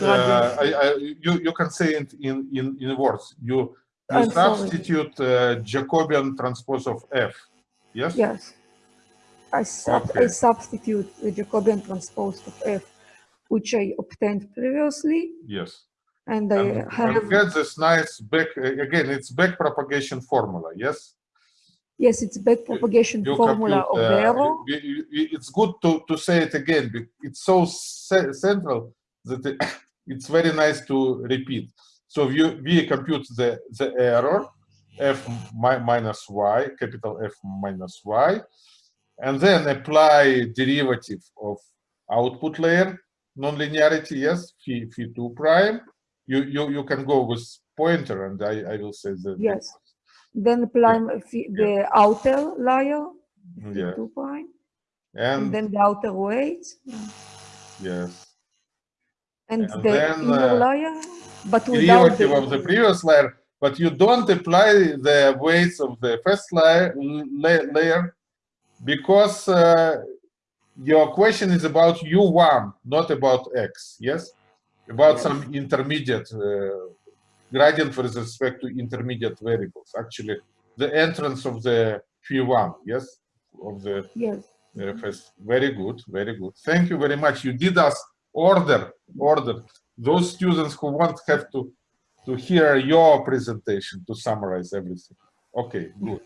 You, uh. I, I, you, you can say it in, in, in words. You, you substitute uh, Jacobian transpose of F. Yes? Yes. I, sub I substitute the Jacobian transpose of F, which I obtained previously, Yes. And I And, have, get this nice back, again, it's back propagation formula, yes? yes, it's back propagation You formula compute, of the uh, arrow. It's good to, to say it again, it's so central that it- <coughs> it's very nice to repeat. So you, we compute the, the error, f mi- minus y, capital F minus y, and then apply derivative of output layer, nonlinearity, yes, phi, phi 2 prime. You, you, you can go with pointer, and I, I will say that. Yes. Then apply the- the outer layer, Yeah, two and and, then the outer weight, yes. and And the then, inner uh, layer, but without derivative of the previous layer, but you don't apply the weights of the first layer, la- layer because uh, your question is about U1, not about X, yes? About some intermediate uh, gradient with respect to intermediate variables. Actually, the entrance of the P1, yes? Of the Yes. uh, first. Very good, very good. Thank you very much. You did us order, order. Those students who want have to to hear your presentation to summarize everything. Okay, good.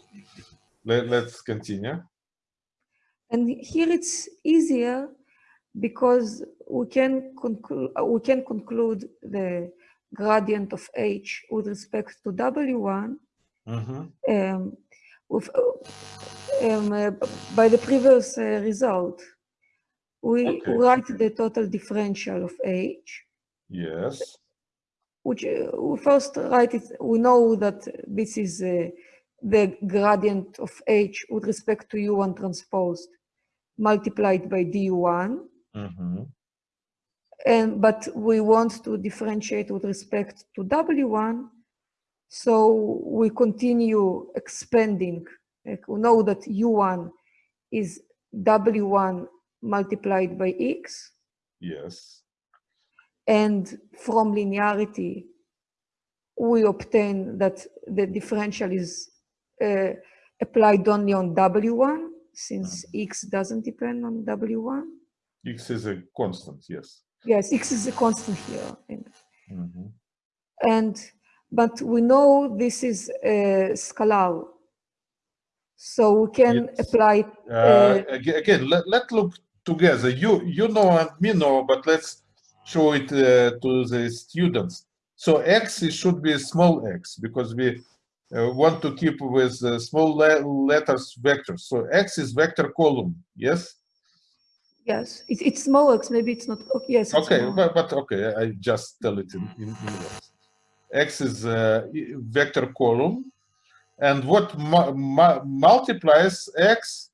Let, let's continue. And here it's easier because we can conclude we can conclude the gradient of h with respect to w1 Mhm. um, with, um, uh, by the previous uh, result. We Okay. write the total differential of h, Yes. which uh, we first write it. We know that this is uh, the gradient of h with respect to u1 transposed multiplied by du1. Mhm. and but we want to differentiate with respect to W1, so we continue expanding. Like we know that U1 is W1 multiplied by X, Yes. and from linearity, we obtain that the differential is uh, applied only on W1, since X doesn't depend on W1. X is a constant, yes. Yes, X is a constant here. and Mhm. and but we know this is a scalar so we can Yes. apply Uh, aga- again, let, let look together. You you know and me know, but let's show it uh, to the students. So x it should be a small x because we uh, want to keep with uh, small le letters vectors. So x is vector column. Yes. Yes it, it's small x maybe it's not okay yes Okay, but, but okay, I just tell it in, in, in words. X is uh, a vector column, and what mu- mu- multiplies X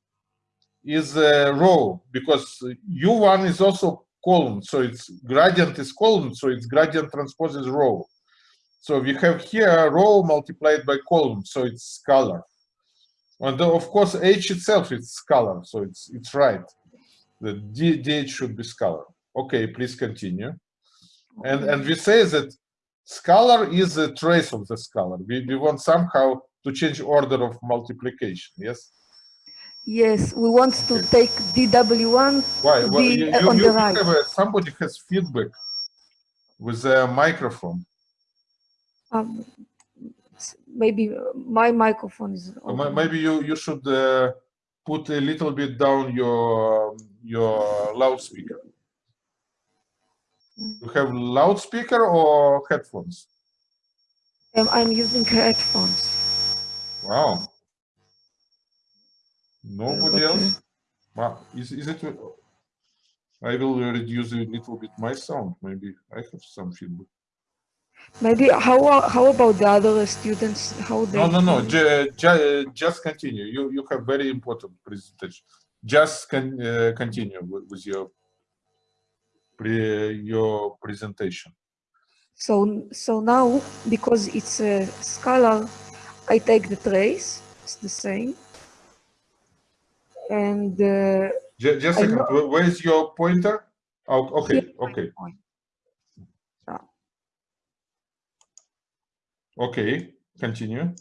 is uh, a row because U1 is also column, so its gradient is column, so its gradient transposes row. So we have here a row multiplied by column, so it's scalar. And of course, H itself is scalar, so it's it's right. The D, DH should be scalar. Okay, please continue. And and we say that scalar is a trace of the scalar. We, we want somehow to change order of multiplication. Yes. yes we want to take dw1 Why? Well, be you, you, on you the right have somebody has feedback with a microphone. um, maybe uh, my microphone is open. Maybe you you should uh, put a little bit down your your loudspeaker. You have loudspeaker or headphones? um, i'm using headphones Wow. Nobody Okay. else? Wow. Is, is it? I will reduce a little bit my sound. Maybe I have some feedback. Maybe how how about the other students? How they? No, no, no. feel? Ju- ju- just continue. You you have very important presentation. Just con- uh, continue with, with your pre your presentation. So so now because it's a scalar, I take the trace. It's the same. And uh, Ju- just a second. know- where's your pointer? Oh, okay, my okay, okay. Continue.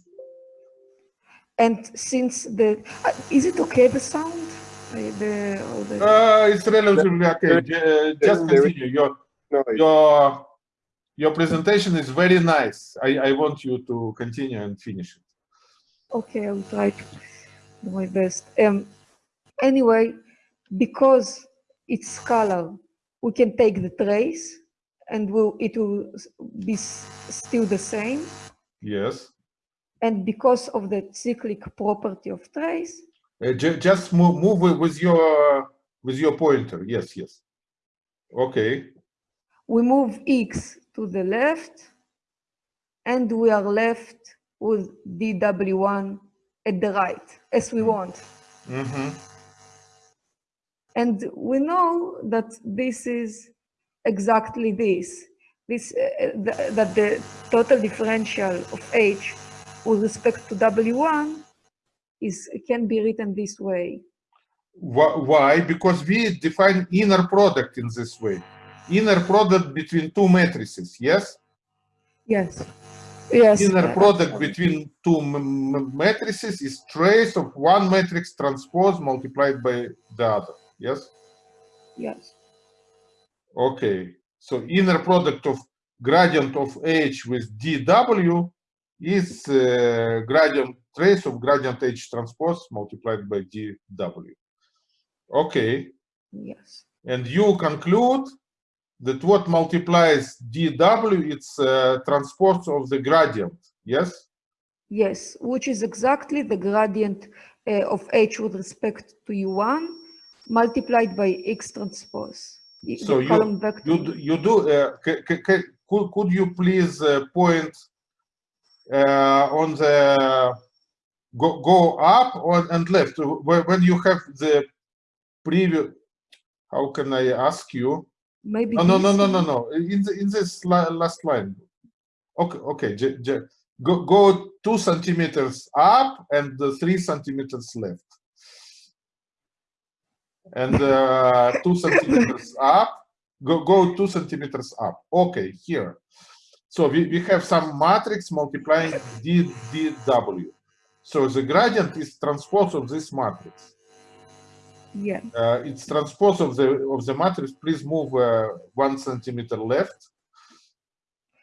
And since the uh, is it okay the sound? Uh, the, the Uh, it's relatively okay. Ju- just there is- continue. Your No, your your presentation is very nice. I I want you to continue and finish it. Okay, I will try to do my best. Um, anyway, because it's scalar, we can take the trace and will it will be still the same. Yes. And because of the cyclic property of trace, Uh, just move move with, your with your pointer. Yes, yes. Okay. we move x to the left and we are left with dw1 at the right, as we want. Mm-hmm. And we know that this is exactly this, this uh, th- that the total differential of h with respect to w1 is can be written this way. Why? Because we define inner product in this way. Inner product between two matrices. Yes. Yes. Yes. Inner product between two matrices is trace of one matrix transpose multiplied by the other. Yes. Yes. Okay. So inner product of gradient of h with dw is uh, gradient trace of gradient h transpose multiplied by dw. Okay. Yes. And you conclude that what multiplies dw it's uh, transpose of the gradient. Yes. Yes, which is exactly the gradient uh, of h with respect to u1 multiplied by x transpose. So you you do, you do uh, could could you please uh, point on the go go up on and left. When, you have the previous how can I ask you? Maybe no no no no no no. In the, in this last line. Okay okay j- j- go go two centimeters up and uh, three centimeters left. And uh, two centimeters up. Go go two centimeters up. Okay here so we, we have some matrix multiplying d dw so the gradient is transpose of this matrix Yeah, uh, it's transpose of the of the matrix. Please move uh, one centimeter left.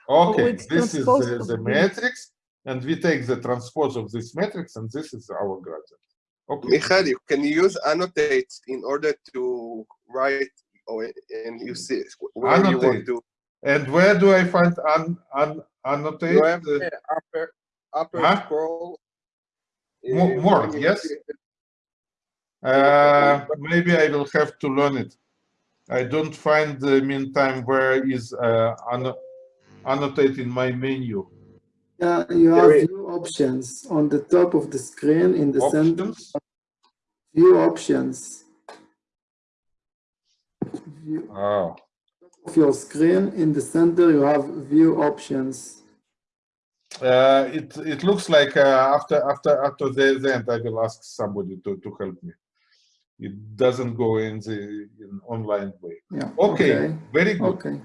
Okay, it's this is the, the matrix, and we take the transpose of this matrix, and this is our gradient. Okay. Michael, you can use annotate in order to write or and you see where you want to. And where do I find an, an annotate? You have the upper upper Huh? scroll. Mo- uh, more, yes? Uh, maybe I will have to learn it. I don't find the meantime where is uh, anno- annotate in my menu. Yeah, you have is- view options on the top of the screen in the center. Options. View options. View Oh, of your screen in the center, you have view options. uh, it it looks like uh, after after after the, the end, I will ask somebody to to help me. It doesn't go in the in online way. Yeah. Okay, very good, Okay.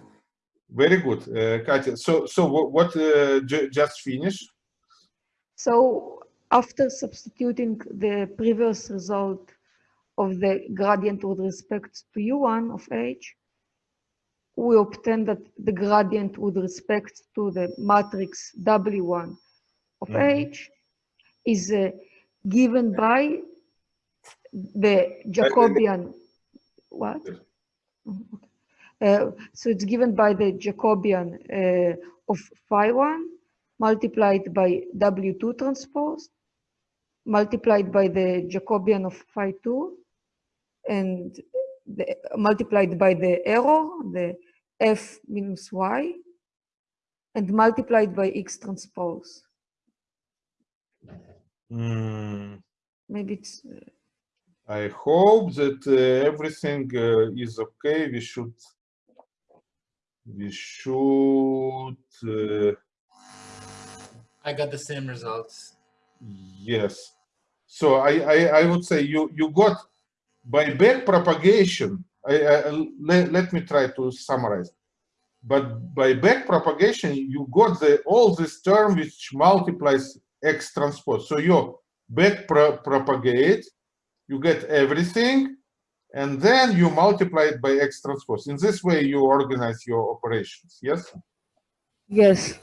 very good, uh, Katya. So so what, what uh, just finish? so after substituting the previous result of the gradient with respect to u1 of h, we obtain that the gradient with respect to the matrix w1 of Mhm. h is uh, given by the Jacobian, what? Mhm, okay. Uh, so it's given by the Jacobian uh, of phi 1 multiplied by W2 transpose multiplied by the Jacobian of phi 2 and the, multiplied by the error, the f minus y, and multiplied by x transpose. Hmm, Maybe it's, uh, I hope that uh, everything uh, is okay. We should, we should, uh, I got the same results. yes. So I, I, I would say you, you got by back propagation. I, I, let, let me try to summarize. But by back propagation, you got the all this term which multiplies x transpose. So you back pro propagate, you get everything, and then you multiply it by x transpose. In this way, you organize your operations. Yes, yes,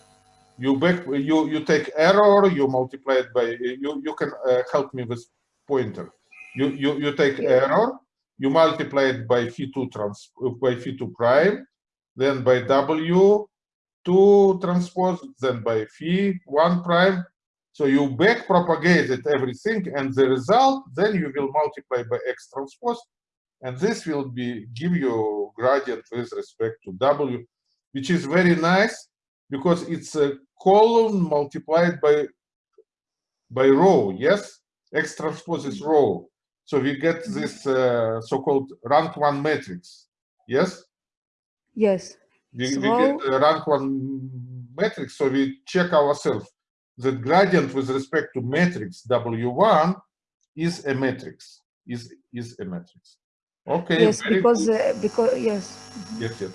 you back you you take error, you multiply it by you. You can uh, help me with pointer. You you you take error, you multiply it by phi two trans by phi two prime, then by w two transpose, then by phi one prime. So you back propagated everything, and the result then you will multiply by x transpose, and this will be give you gradient with respect to w, which is very nice because it's a column multiplied by by row. Yes, x transpose is row, so we get this uh, so-called rank one matrix. Yes. yes, We, So- we get a rank one matrix, so we check ourselves. The gradient with respect to matrix W1 is a matrix, is is a matrix. Okay. yes, because, uh, because, yes, yes, yes.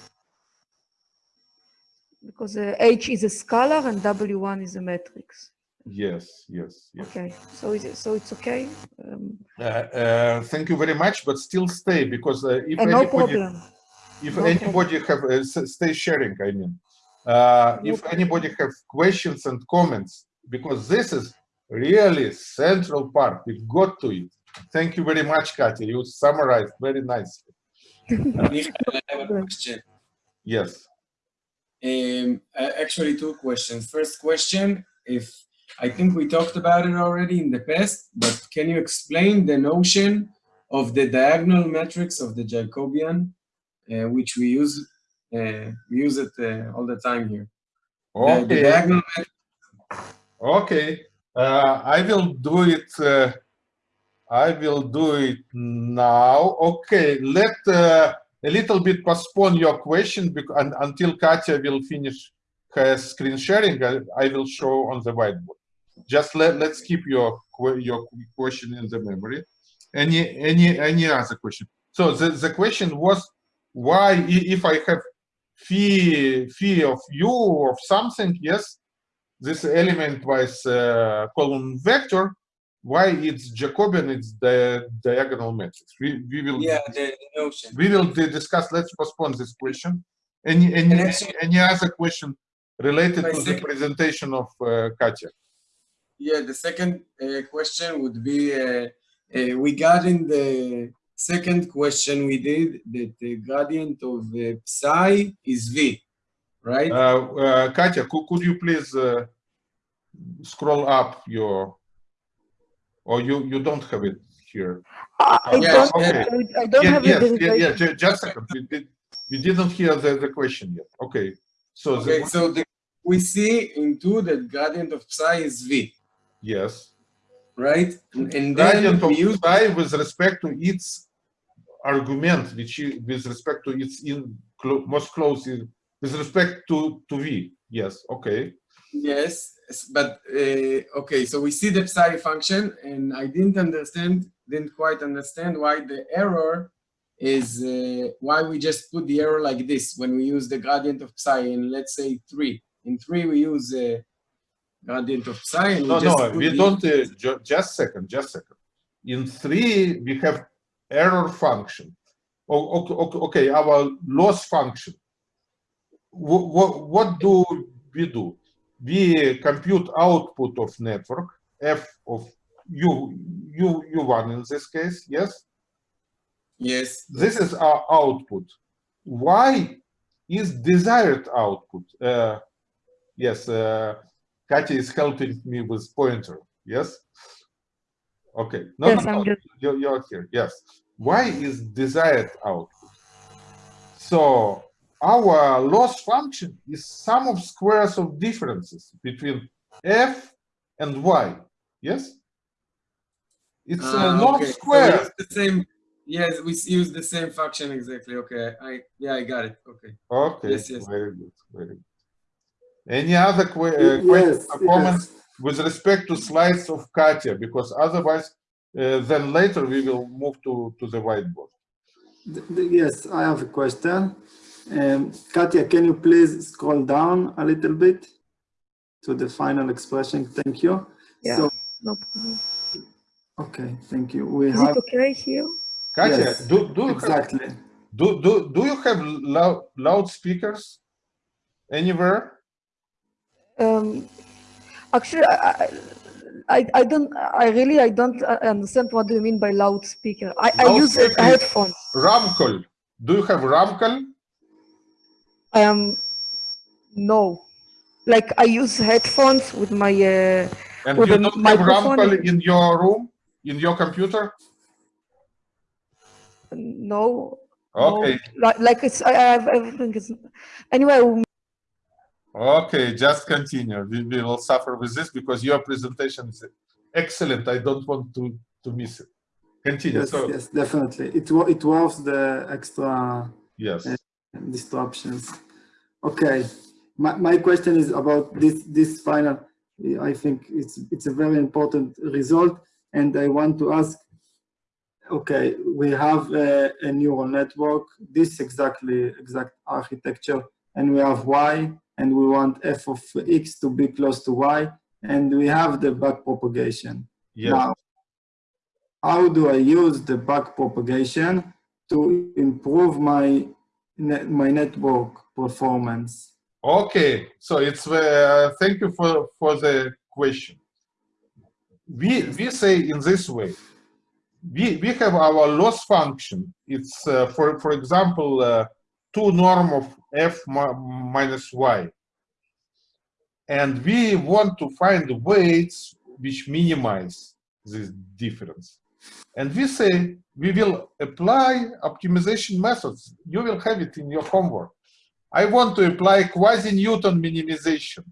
because uh, H is a scalar and W1 is a matrix. Yes, yes, yes. Okay, so is it, so it's okay? Um, Uh, uh, thank you very much, but still stay because uh, if and no anybody, problem. if Okay. anybody have uh, stay sharing, I mean, uh, No if problem. anybody have questions and comments, because this is really central part. We've got to it. Thank you very much, Katya. You summarized very nicely. Michael, I have a <laughs> question. Yes. Um, actually, two questions. First question, if I think we talked about it already in the past, but can you explain the notion of the diagonal matrix of the Jacobian, uh, which we use uh, we use it uh, all the time here. The, the Okay. diagonal Okay. Uh, I will do it. Uh, I will do it now. Okay. Let uh, a little bit postpone your question because un, until Katya will finish her screen sharing. I, I will show on the whiteboard. Just let let's keep your your question in the memory. Any any any other question? So the the question was why if I have phi phi of u of something yes this element wise uh, column vector why it's jacobian it's the diagonal matrix we we will yeah, the, notion. we will discuss let's postpone this question any any any other question related to the presentation of uh, katya Yeah, the second uh, question would be uh, uh, we got in the second question we did that the gradient of uh, psi is v, right? uh, uh, katya could, could you please uh, scroll up your or you you don't have it here I I Yeah, don't, okay. I don't Yeah, have yes, the yeah, yeah, derivation. just a second. We, did, we didn't hear the, the question yet. Okay. So, okay, the, so the, we see in two that gradient of psi is v, yes. right? And, and then Gradient of use with respect to its argument, which is with respect to its in clo most close, in- with respect to, to v. Yes. Okay. Yes, but uh, okay, so we see the psi function, and I didn't understand, didn't quite understand why the error is uh, why we just put the error like this when we use the gradient of psi in let's say three. In three we use uh, gradient of psi, and No, no, we don't. Uh, ju just second. Just second. In three, we have error function. O- Okay, okay, our loss function. What, what do we do? We compute output of network f of u u u1 in this case. Yes, Yes, this is our output. Why is desired output? Uh, yes, uh, Katya is helping me with pointer. Yes. Okay. No, Yes, no, I'm no, just, you're, you're here. Yes. Why is desired output. So our loss function is sum of squares of differences between f and y. Yes? It's a Ah, norm okay. Square. use the same. Yes, we use the same function exactly. Okay, I yeah, I got it. Okay. Okay, Yes, yes. very good, very good. Any other que- uh, questions or comments with respect to slides of Katya? Because otherwise, uh, then later we will move to, to the whiteboard. Th- th- Yes, I have a question. Um, Katya, can you please scroll down a little bit to the final expression? Thank you. Yeah. So, No problem. okay, thank you. We Is have, it okay here? Katya, Yes, do, do, you have, exactly. do, do, do you have loud, loudspeakers anywhere? Um, actually, I, I, I- don't, I really, I don't uh, understand what do you mean by loudspeaker. I, I use a headphone. Ramkol. Do you have Ramkol? Am, no. Like I use headphones with my, uh, And With you don't have? Ramkol in your room, in your computer? no. Okay, No. Like, like it's, I I have everything is, anyway, um, Okay, just continue. We, we will suffer with this because your presentation is excellent. I don't want to, to miss it. Continue. Yes, so, yes, definitely. It it was the extra yes. Uh, disruptions. Okay, my, my question is about this this final. I think it's it's a very important result, and I want to ask. Okay, we have a, a neural network. This exactly exact architecture, and we have y, and we want f of x to be close to y, and we have the back propagation. Yes. Now, how do I use the back propagation to improve my net, my network performance? Okay, so it's uh, thank you for for the question. We we say in this way. We we have our loss function. It's uh, for for example uh, two norm of f minus y, and we want to find weights which minimize this difference. And we say we will apply optimization methods. You will have it in your homework. I want to apply quasi-Newton minimization.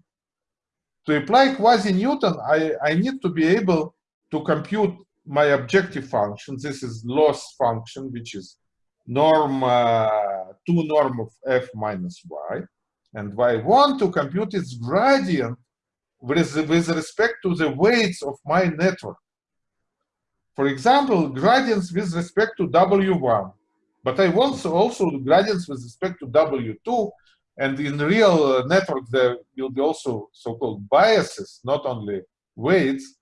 To apply quasi-Newton, I, I need to be able to compute my objective function. This is loss function, which is norm, uh, 2 norm of f minus y. And I want to compute its gradient with, with respect to the weights of my network. For example, gradients with respect to W1. But I want also gradients with respect to W2. And in real uh, network, there will be also so-called biases, not only weights.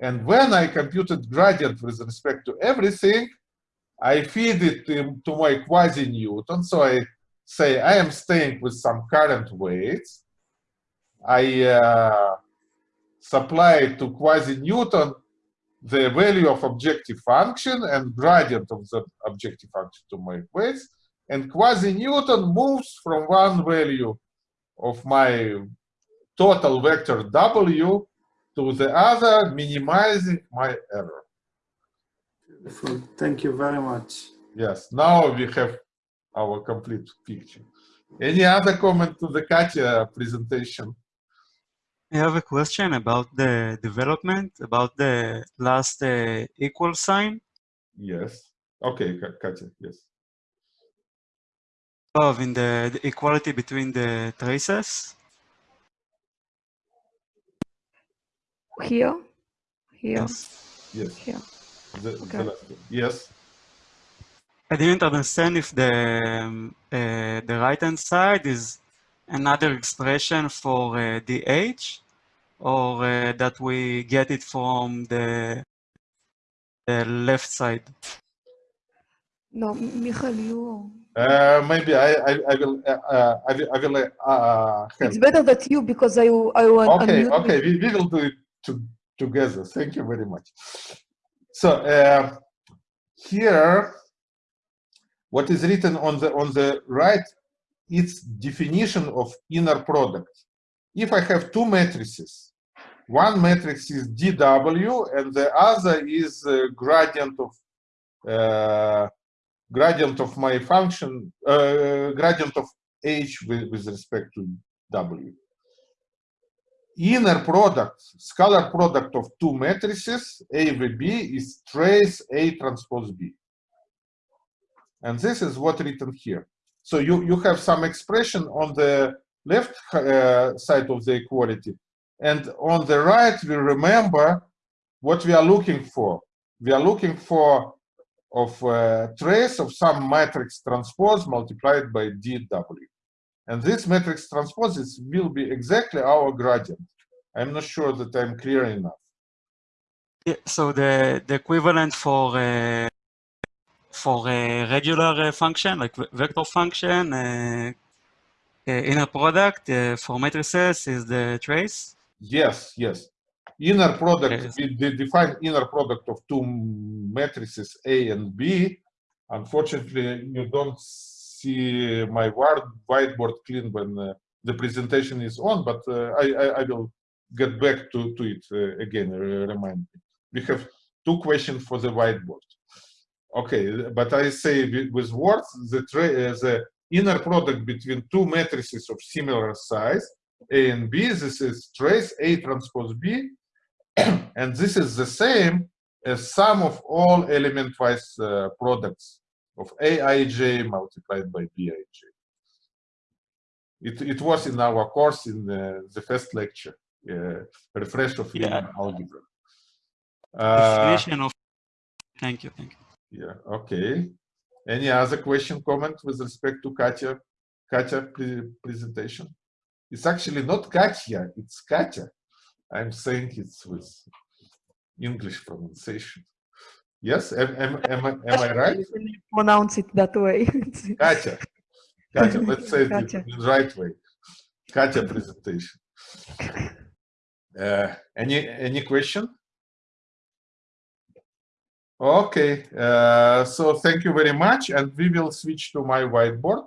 And when I computed gradient with respect to everything, I feed it to, my quasi-Newton. So I say I am staying with some current weights. I uh, supply to quasi-Newton the value of objective function and gradient of the objective function to my weights. And quasi-Newton moves from one value of my total vector W to the other, minimizing my error. Beautiful. Thank you very much. Yes, now we have our complete picture. Any other comment to the Katya presentation? I have a question about the development, about the last uh, equal sign Yes. Okay, Ka- Katya, yes. of in the, the equality between the traces. here, here, Yes. Yes. here. The, the Okay. last one. Yes. I didn't understand if the um, uh, the right hand side is another expression for uh, dh or uh, that we get it from the, the left side. No, Michael, you. Uh, maybe I, I, I will, uh, uh, I will, I will uh, help. It's better that you because I I want Okay, okay, we, we will do it to, together. Thank you very much. So uh, here, what is written on the on the right, it's definition of inner product. If I have two matrices, one matrix is dw and the other is uh, gradient of uh, gradient of my function, uh, gradient of h with, with respect to w. Inner product, scalar product of two matrices, A v B, is trace A transpose B. And this is what written here. So you, you have some expression on the left uh, side of the equality. And on the right, we remember what we are looking for. We are looking for of uh, trace of some matrix transpose multiplied by dw. And this matrix transposes will be exactly our gradient. I'm not sure that I'm clear enough. Yeah, so the, the equivalent for uh, for a regular uh, function, like vector function, uh, uh, inner product for matrices is the trace? Yes, yes. Inner product, Yes. we de- define inner product of two matrices A and B. Unfortunately, you don't see my whiteboard clean when uh, the presentation is on, but uh, I, I, I will get back to, to it uh, again, remind me. We have two questions for the whiteboard. Okay, but I say with, words, the, the inner product between two matrices of similar size, A and B, this is trace A transpose B, <clears throat> and this is the same as sum of all element-wise uh, products of Aij multiplied by Bij. It, it was in our course in the, the first lecture, uh, refresh of Yeah. linear algebra. Uh, of. Thank you, thank you. yeah, okay. Any other question, comment with respect to Katya, Katya pre presentation? It's actually not Katya, it's Katya. I'm saying it's with English pronunciation. Yes, am, am, am, I- am I right? You pronounce it that way. <laughs> Katya. Katya, let's say Katya. the right way. Katya presentation. Uh, any any question? Okay, uh, so thank you very much, and we will switch to my whiteboard,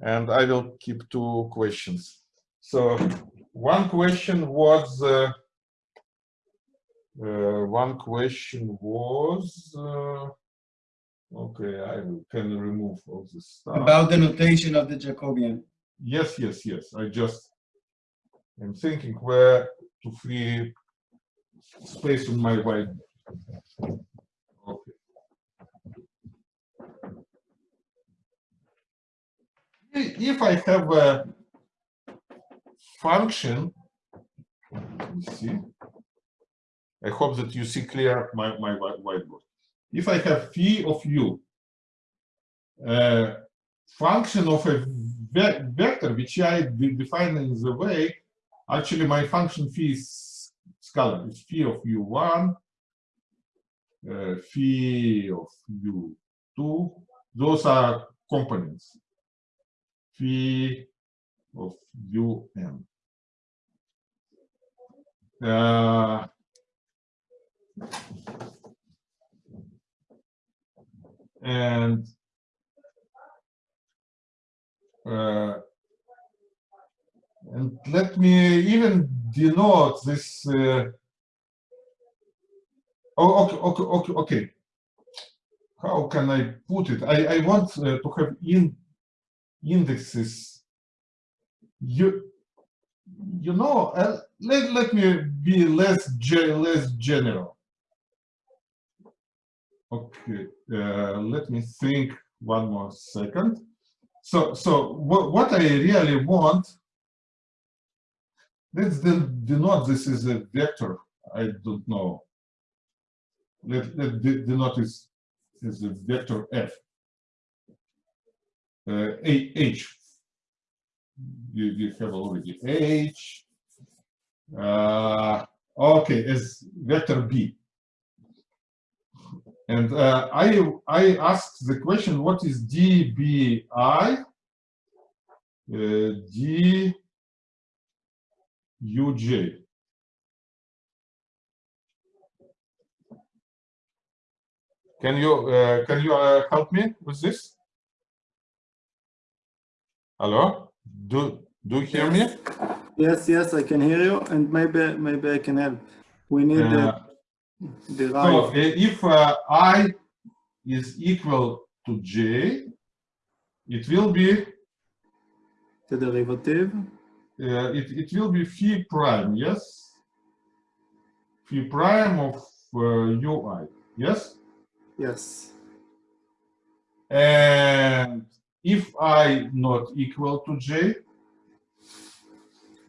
and I will keep two questions. So one question was uh, one question was uh, okay. I can remove all this stuff. About the notation of the Jacobian. Yes, yes, yes. I just am thinking where to free space on my whiteboard. Okay. If I have a function, let me see. I hope that you see clear my, my whiteboard. If I have phi of u, uh, function of a ve- vector which I de- define in the way, actually my function phi is scalar. It's phi of u1, uh, phi of u2. Those are components. Phi of un. Uh, and uh, and let me even denote this. Uh, oh, okay, okay, okay, okay. How can I put it? I, I want uh, to have in indexes. You, you know, uh, let, let me be less less general. Okay, uh, let me think one more second. So, so what, what I really want, let's denote this is a vector. I don't know. Let, let de- denote this as a vector f. Uh, a, h. You, you have already h. Uh, okay, as vector b. And uh, I I asked the question, what is dbi? Uh, d uj. Can you uh, can you uh, help me with this? Hello? Do do you hear me? Yes, yes, I can hear you, and maybe maybe I can help. We need Uh, So uh, if uh, I is equal to j, it will be The derivative. uh, it, it will be phi prime, yes? Phi prime of uh, ui, yes? Yes. And if i not equal to j,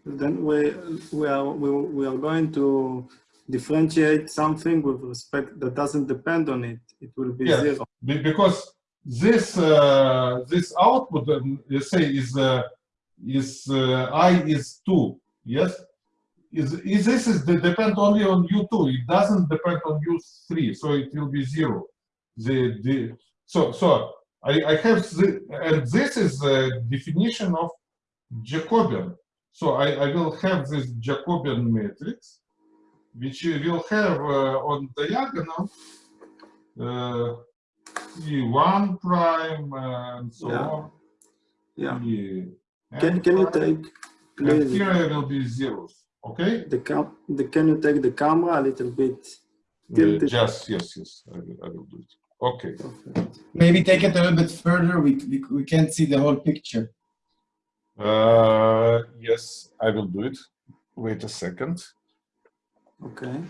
Then we we are we, we are going to differentiate something with respect that doesn't depend on it. It will be Yes. zero. be- because this uh, this output, um, let's say, is uh, is uh, i is two, yes? Is, is this is the depend only on u2? It doesn't depend on u3, so it will be zero. The the so so I I have the, and this is the definition of Jacobian. So I I will have this Jacobian matrix, which you will have uh, on diagonal uh, E1 prime and so Yeah. on. Yeah. E- Can can you prime, take and please here will be zeros. Okay? the cam the can you take the camera a little bit? Uh, Tilt just yes, yes, I will, I will do it. Okay. Perfect. Maybe take it a little bit further. We, we, we can't see the whole picture. Uh, yes, I will do it. Wait a second. Okay.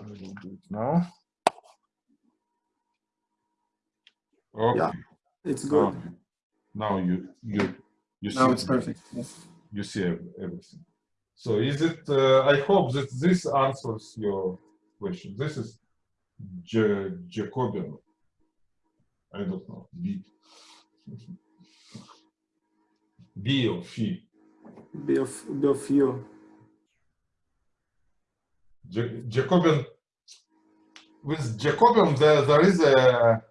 I will do it now. Okay. Yeah. It's good. okay. Now you you you see Now it's perfect. Yes. you see everything. So is it? Uh, I hope that this answers your question. This is J Jacobian. I don't know B. B of phi. Be of be of you. Ja- Jacobian. With Jacobian, there, there is a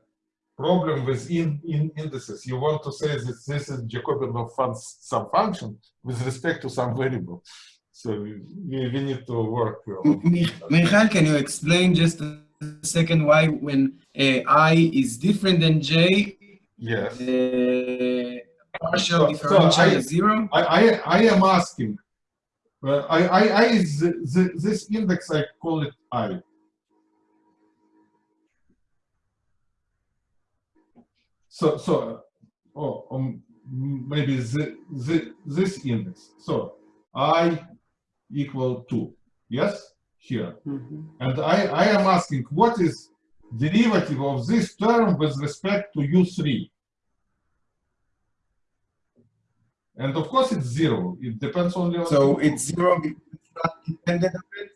problem with in, in indices. You want to say that this is Jacobian of fun, some function with respect to some variable. So we, we need to work on Mi- can you explain just a second why when uh, i is different than j, Yes. the partial So- so I- is zero? I, I, I am asking, uh, I, I, I is the, the, this index, I call it I. So, so, oh, um, maybe the, the, this index. So I equal to, yes, here. Mhm. And I, I am asking, what is derivative of this term with respect to U3? And of course it's zero. It depends only on So U2. it's zero because it's not dependent on it?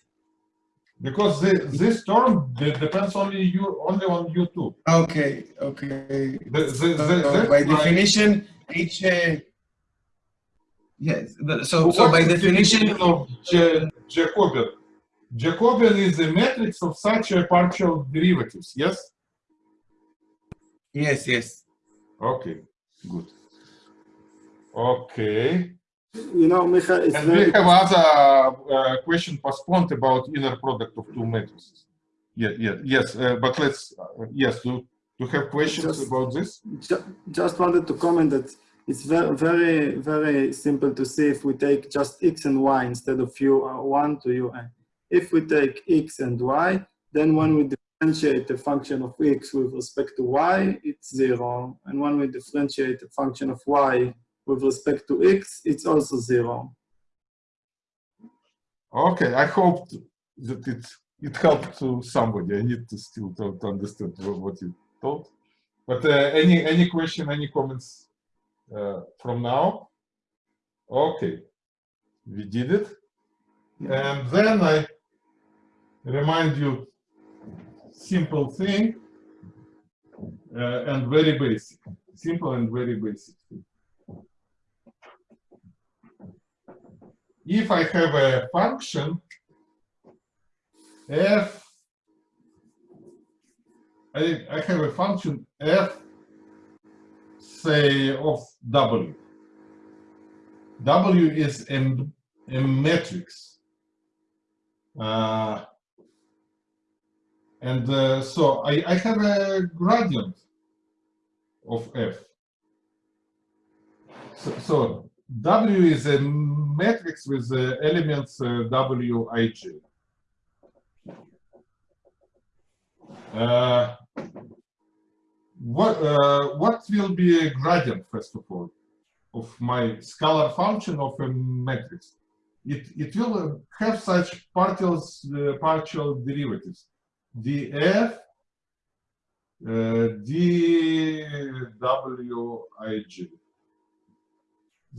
because the, this term de- depends only you only on U2. Okay, okay. The, the, So by definition, H, uh, yes, the- so, so by the definition, of Ja- Jacobian. Jacobian is a matrix of such a partial derivatives. Yes. yes, yes. Okay. Good. Okay. You know, Michael, it's And we have other uh, question postponed about inner product of two matrices. Yeah, yeah, yes, uh, but let's, uh, yes, do you have questions Just- about this? Ju- Just wanted to comment that it's very, very, very simple to see if we take just x and y instead of u1 to un. If we take x and y, then when we differentiate the function of x with respect to y, it's zero. And when we differentiate the function of y with respect to x, it's also zero. Okay, I hope that it, it helped to somebody. I need to still to, to understand what, you told. But uh, any, any question, any comments uh, from now? Okay, we did it. And then I remind you simple thing uh, and very basic, simple and very basic thing. If I have a function f, I, I have a function f, say of w. W is a, a matrix. Uh, and uh, so I, I have a gradient of f. So, so W is a matrix with the elements uh, Wij. Uh, what uh, what will be a gradient first of all of my scalar function of a matrix? It it will uh, have such partials uh, partial derivatives, df uh, dwij.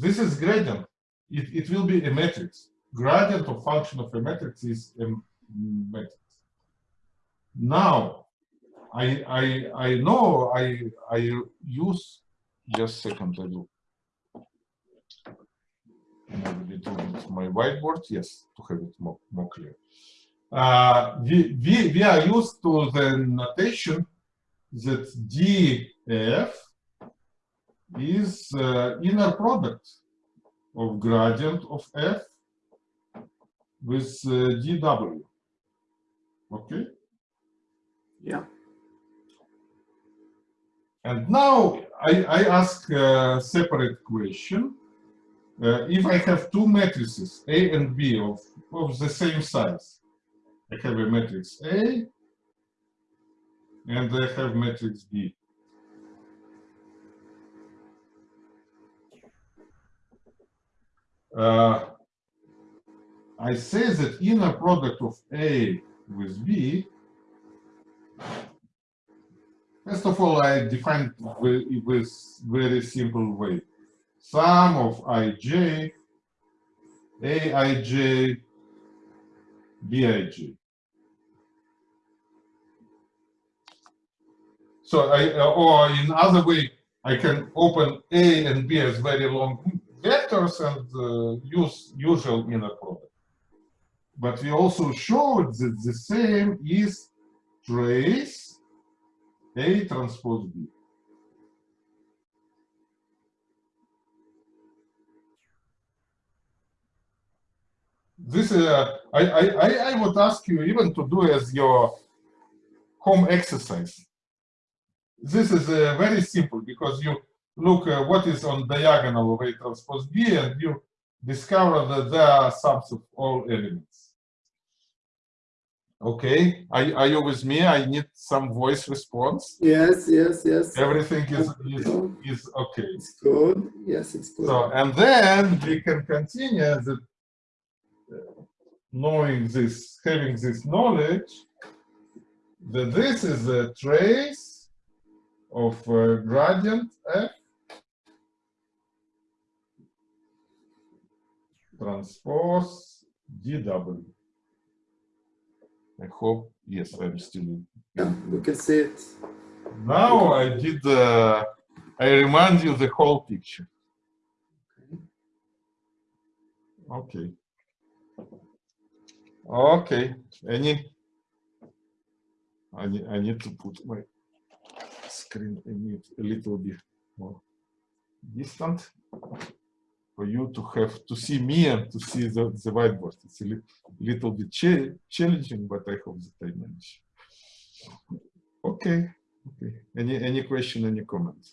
This is gradient. It it will be a matrix. Gradient of function of a matrix is a matrix. Now, I I I know I I use just second I do. My whiteboard, yes, to have it more, more clear. Uh, we, we, we are used to the notation that df is uh, inner product of gradient of f with uh, dw. Okay? Yeah. And now I, I ask a separate question. Uh, if I have two matrices, A and B, of, of the same size, I have a matrix A and I have matrix B. Uh, I say that inner product of A with B First of all, I define with, with very simple way. Sum of ij, aij, bij. So I, or in other way, I can open A and B as very long vectors and uh, use usual inner product. But we also showed that the same is trace A transpose B. This uh, I, I I would ask you even to do as your home exercise. This is uh, very simple because you look uh, what is on diagonal of A transpose B and you discover that there are sums of all elements. Okay, are, are you with me? I need some voice response. Yes, yes, yes. Everything is, is, is okay. It's good. Yes, it's good. So, and then we can continue that uh, knowing this, having this knowledge, that this is a trace of uh, gradient f transpose dw. I hope, yes, I'm still. yeah, we can see it. Now I did, uh, I remind you the whole picture. Okay. Okay, any? I need, I need to put my screen a little bit more distant for you to have to see me and to see the, the whiteboard. It's a li little bit cha challenging, but I hope that I manage. Okay, okay. Any any question, any comments?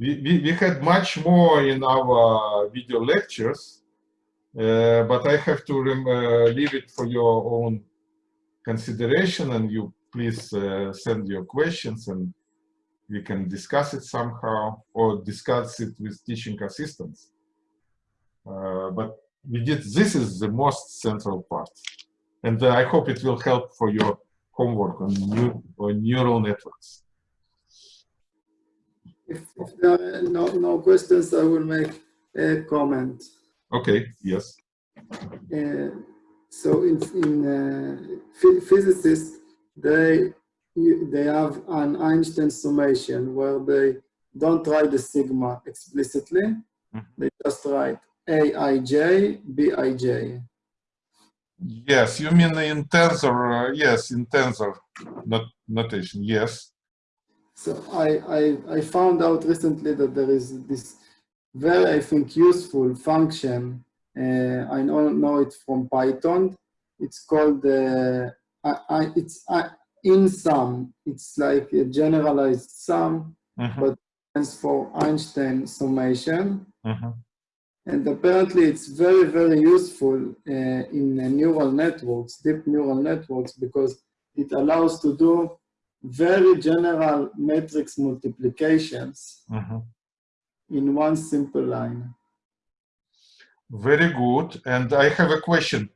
We, we, we had much more in our video lectures, uh, but I have to uh, leave it for your own consideration and you please uh, send your questions and we can discuss it somehow or discuss it with teaching assistants. Uh, but we did, this is the most central part. And uh, I hope it will help for your homework on, new, on neural networks. If, if there are no, no questions, I will make a comment. Okay, yes. Uh, so in, in uh, physicists, they they have an Einstein summation where they don't write the sigma explicitly. Mhm. They just write Aij, Bij. Yes, you mean in tensor, uh, yes, in tensor not, notation, yes. So I, I, I found out recently that there is this very, I think, useful function. Uh, I don't know it from Python. It's called, uh, I, I, it's I, einsum. It's like a generalized sum, Mhm, but stands for Einstein summation. mhm. And apparently it's very, very useful uh, in neural networks, deep neural networks, because it allows to do very general matrix multiplications Mhm. in one simple line. Very good. And I have a question.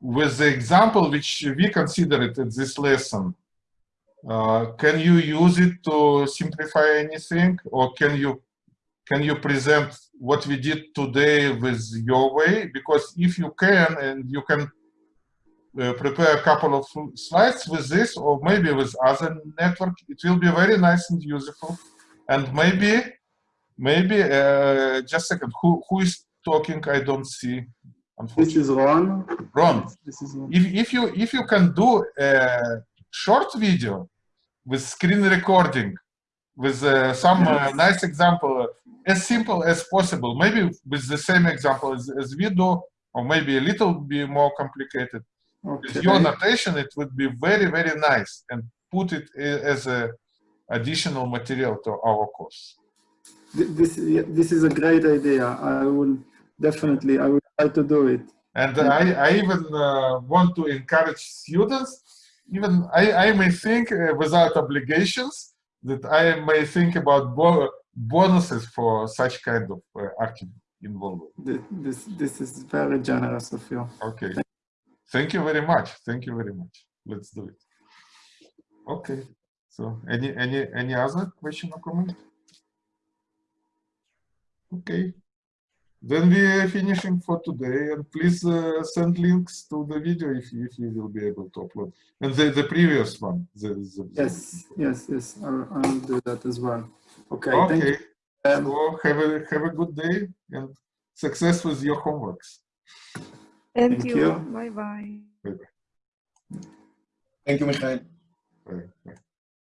With the example which we considered in this lesson, uh, can you use it to simplify anything, or can you can you present what we did today with your way? Because if you can, and you can uh, prepare a couple of slides with this, or maybe with other network, it will be very nice and useful. And maybe, maybe, uh, just a second, who who is talking? I don't see. Which is Ron. Ron, This is if, if you if you can do a short video with screen recording with uh, some uh, nice example as simple as possible maybe with the same example as, as we do or maybe a little bit more complicated with Okay. your notation it would be very very nice and put it as a additional material to our course This, this is a great idea. I will definitely, I will try to do it. And I, I even uh, want to encourage students, even I, I may think uh, without obligations, that I may think about bo bonuses for such kind of uh, active involvement. This, this is very generous of you. Okay. Thank you very much. Thank you very much. Let's do it. Okay. So any any any other question or comment? Okay. Then we are finishing for today, and please uh, send links to the video if you, if you will be able to upload. And the, the previous one. The, the, the- Yes, yes, yes. I will, I will do that as well. Okay. Thank you. Okay. Um, So have a have a good day and success with your homeworks. Thank, Thank you. you. Bye bye. Thank you, Michael. Bye. Bye.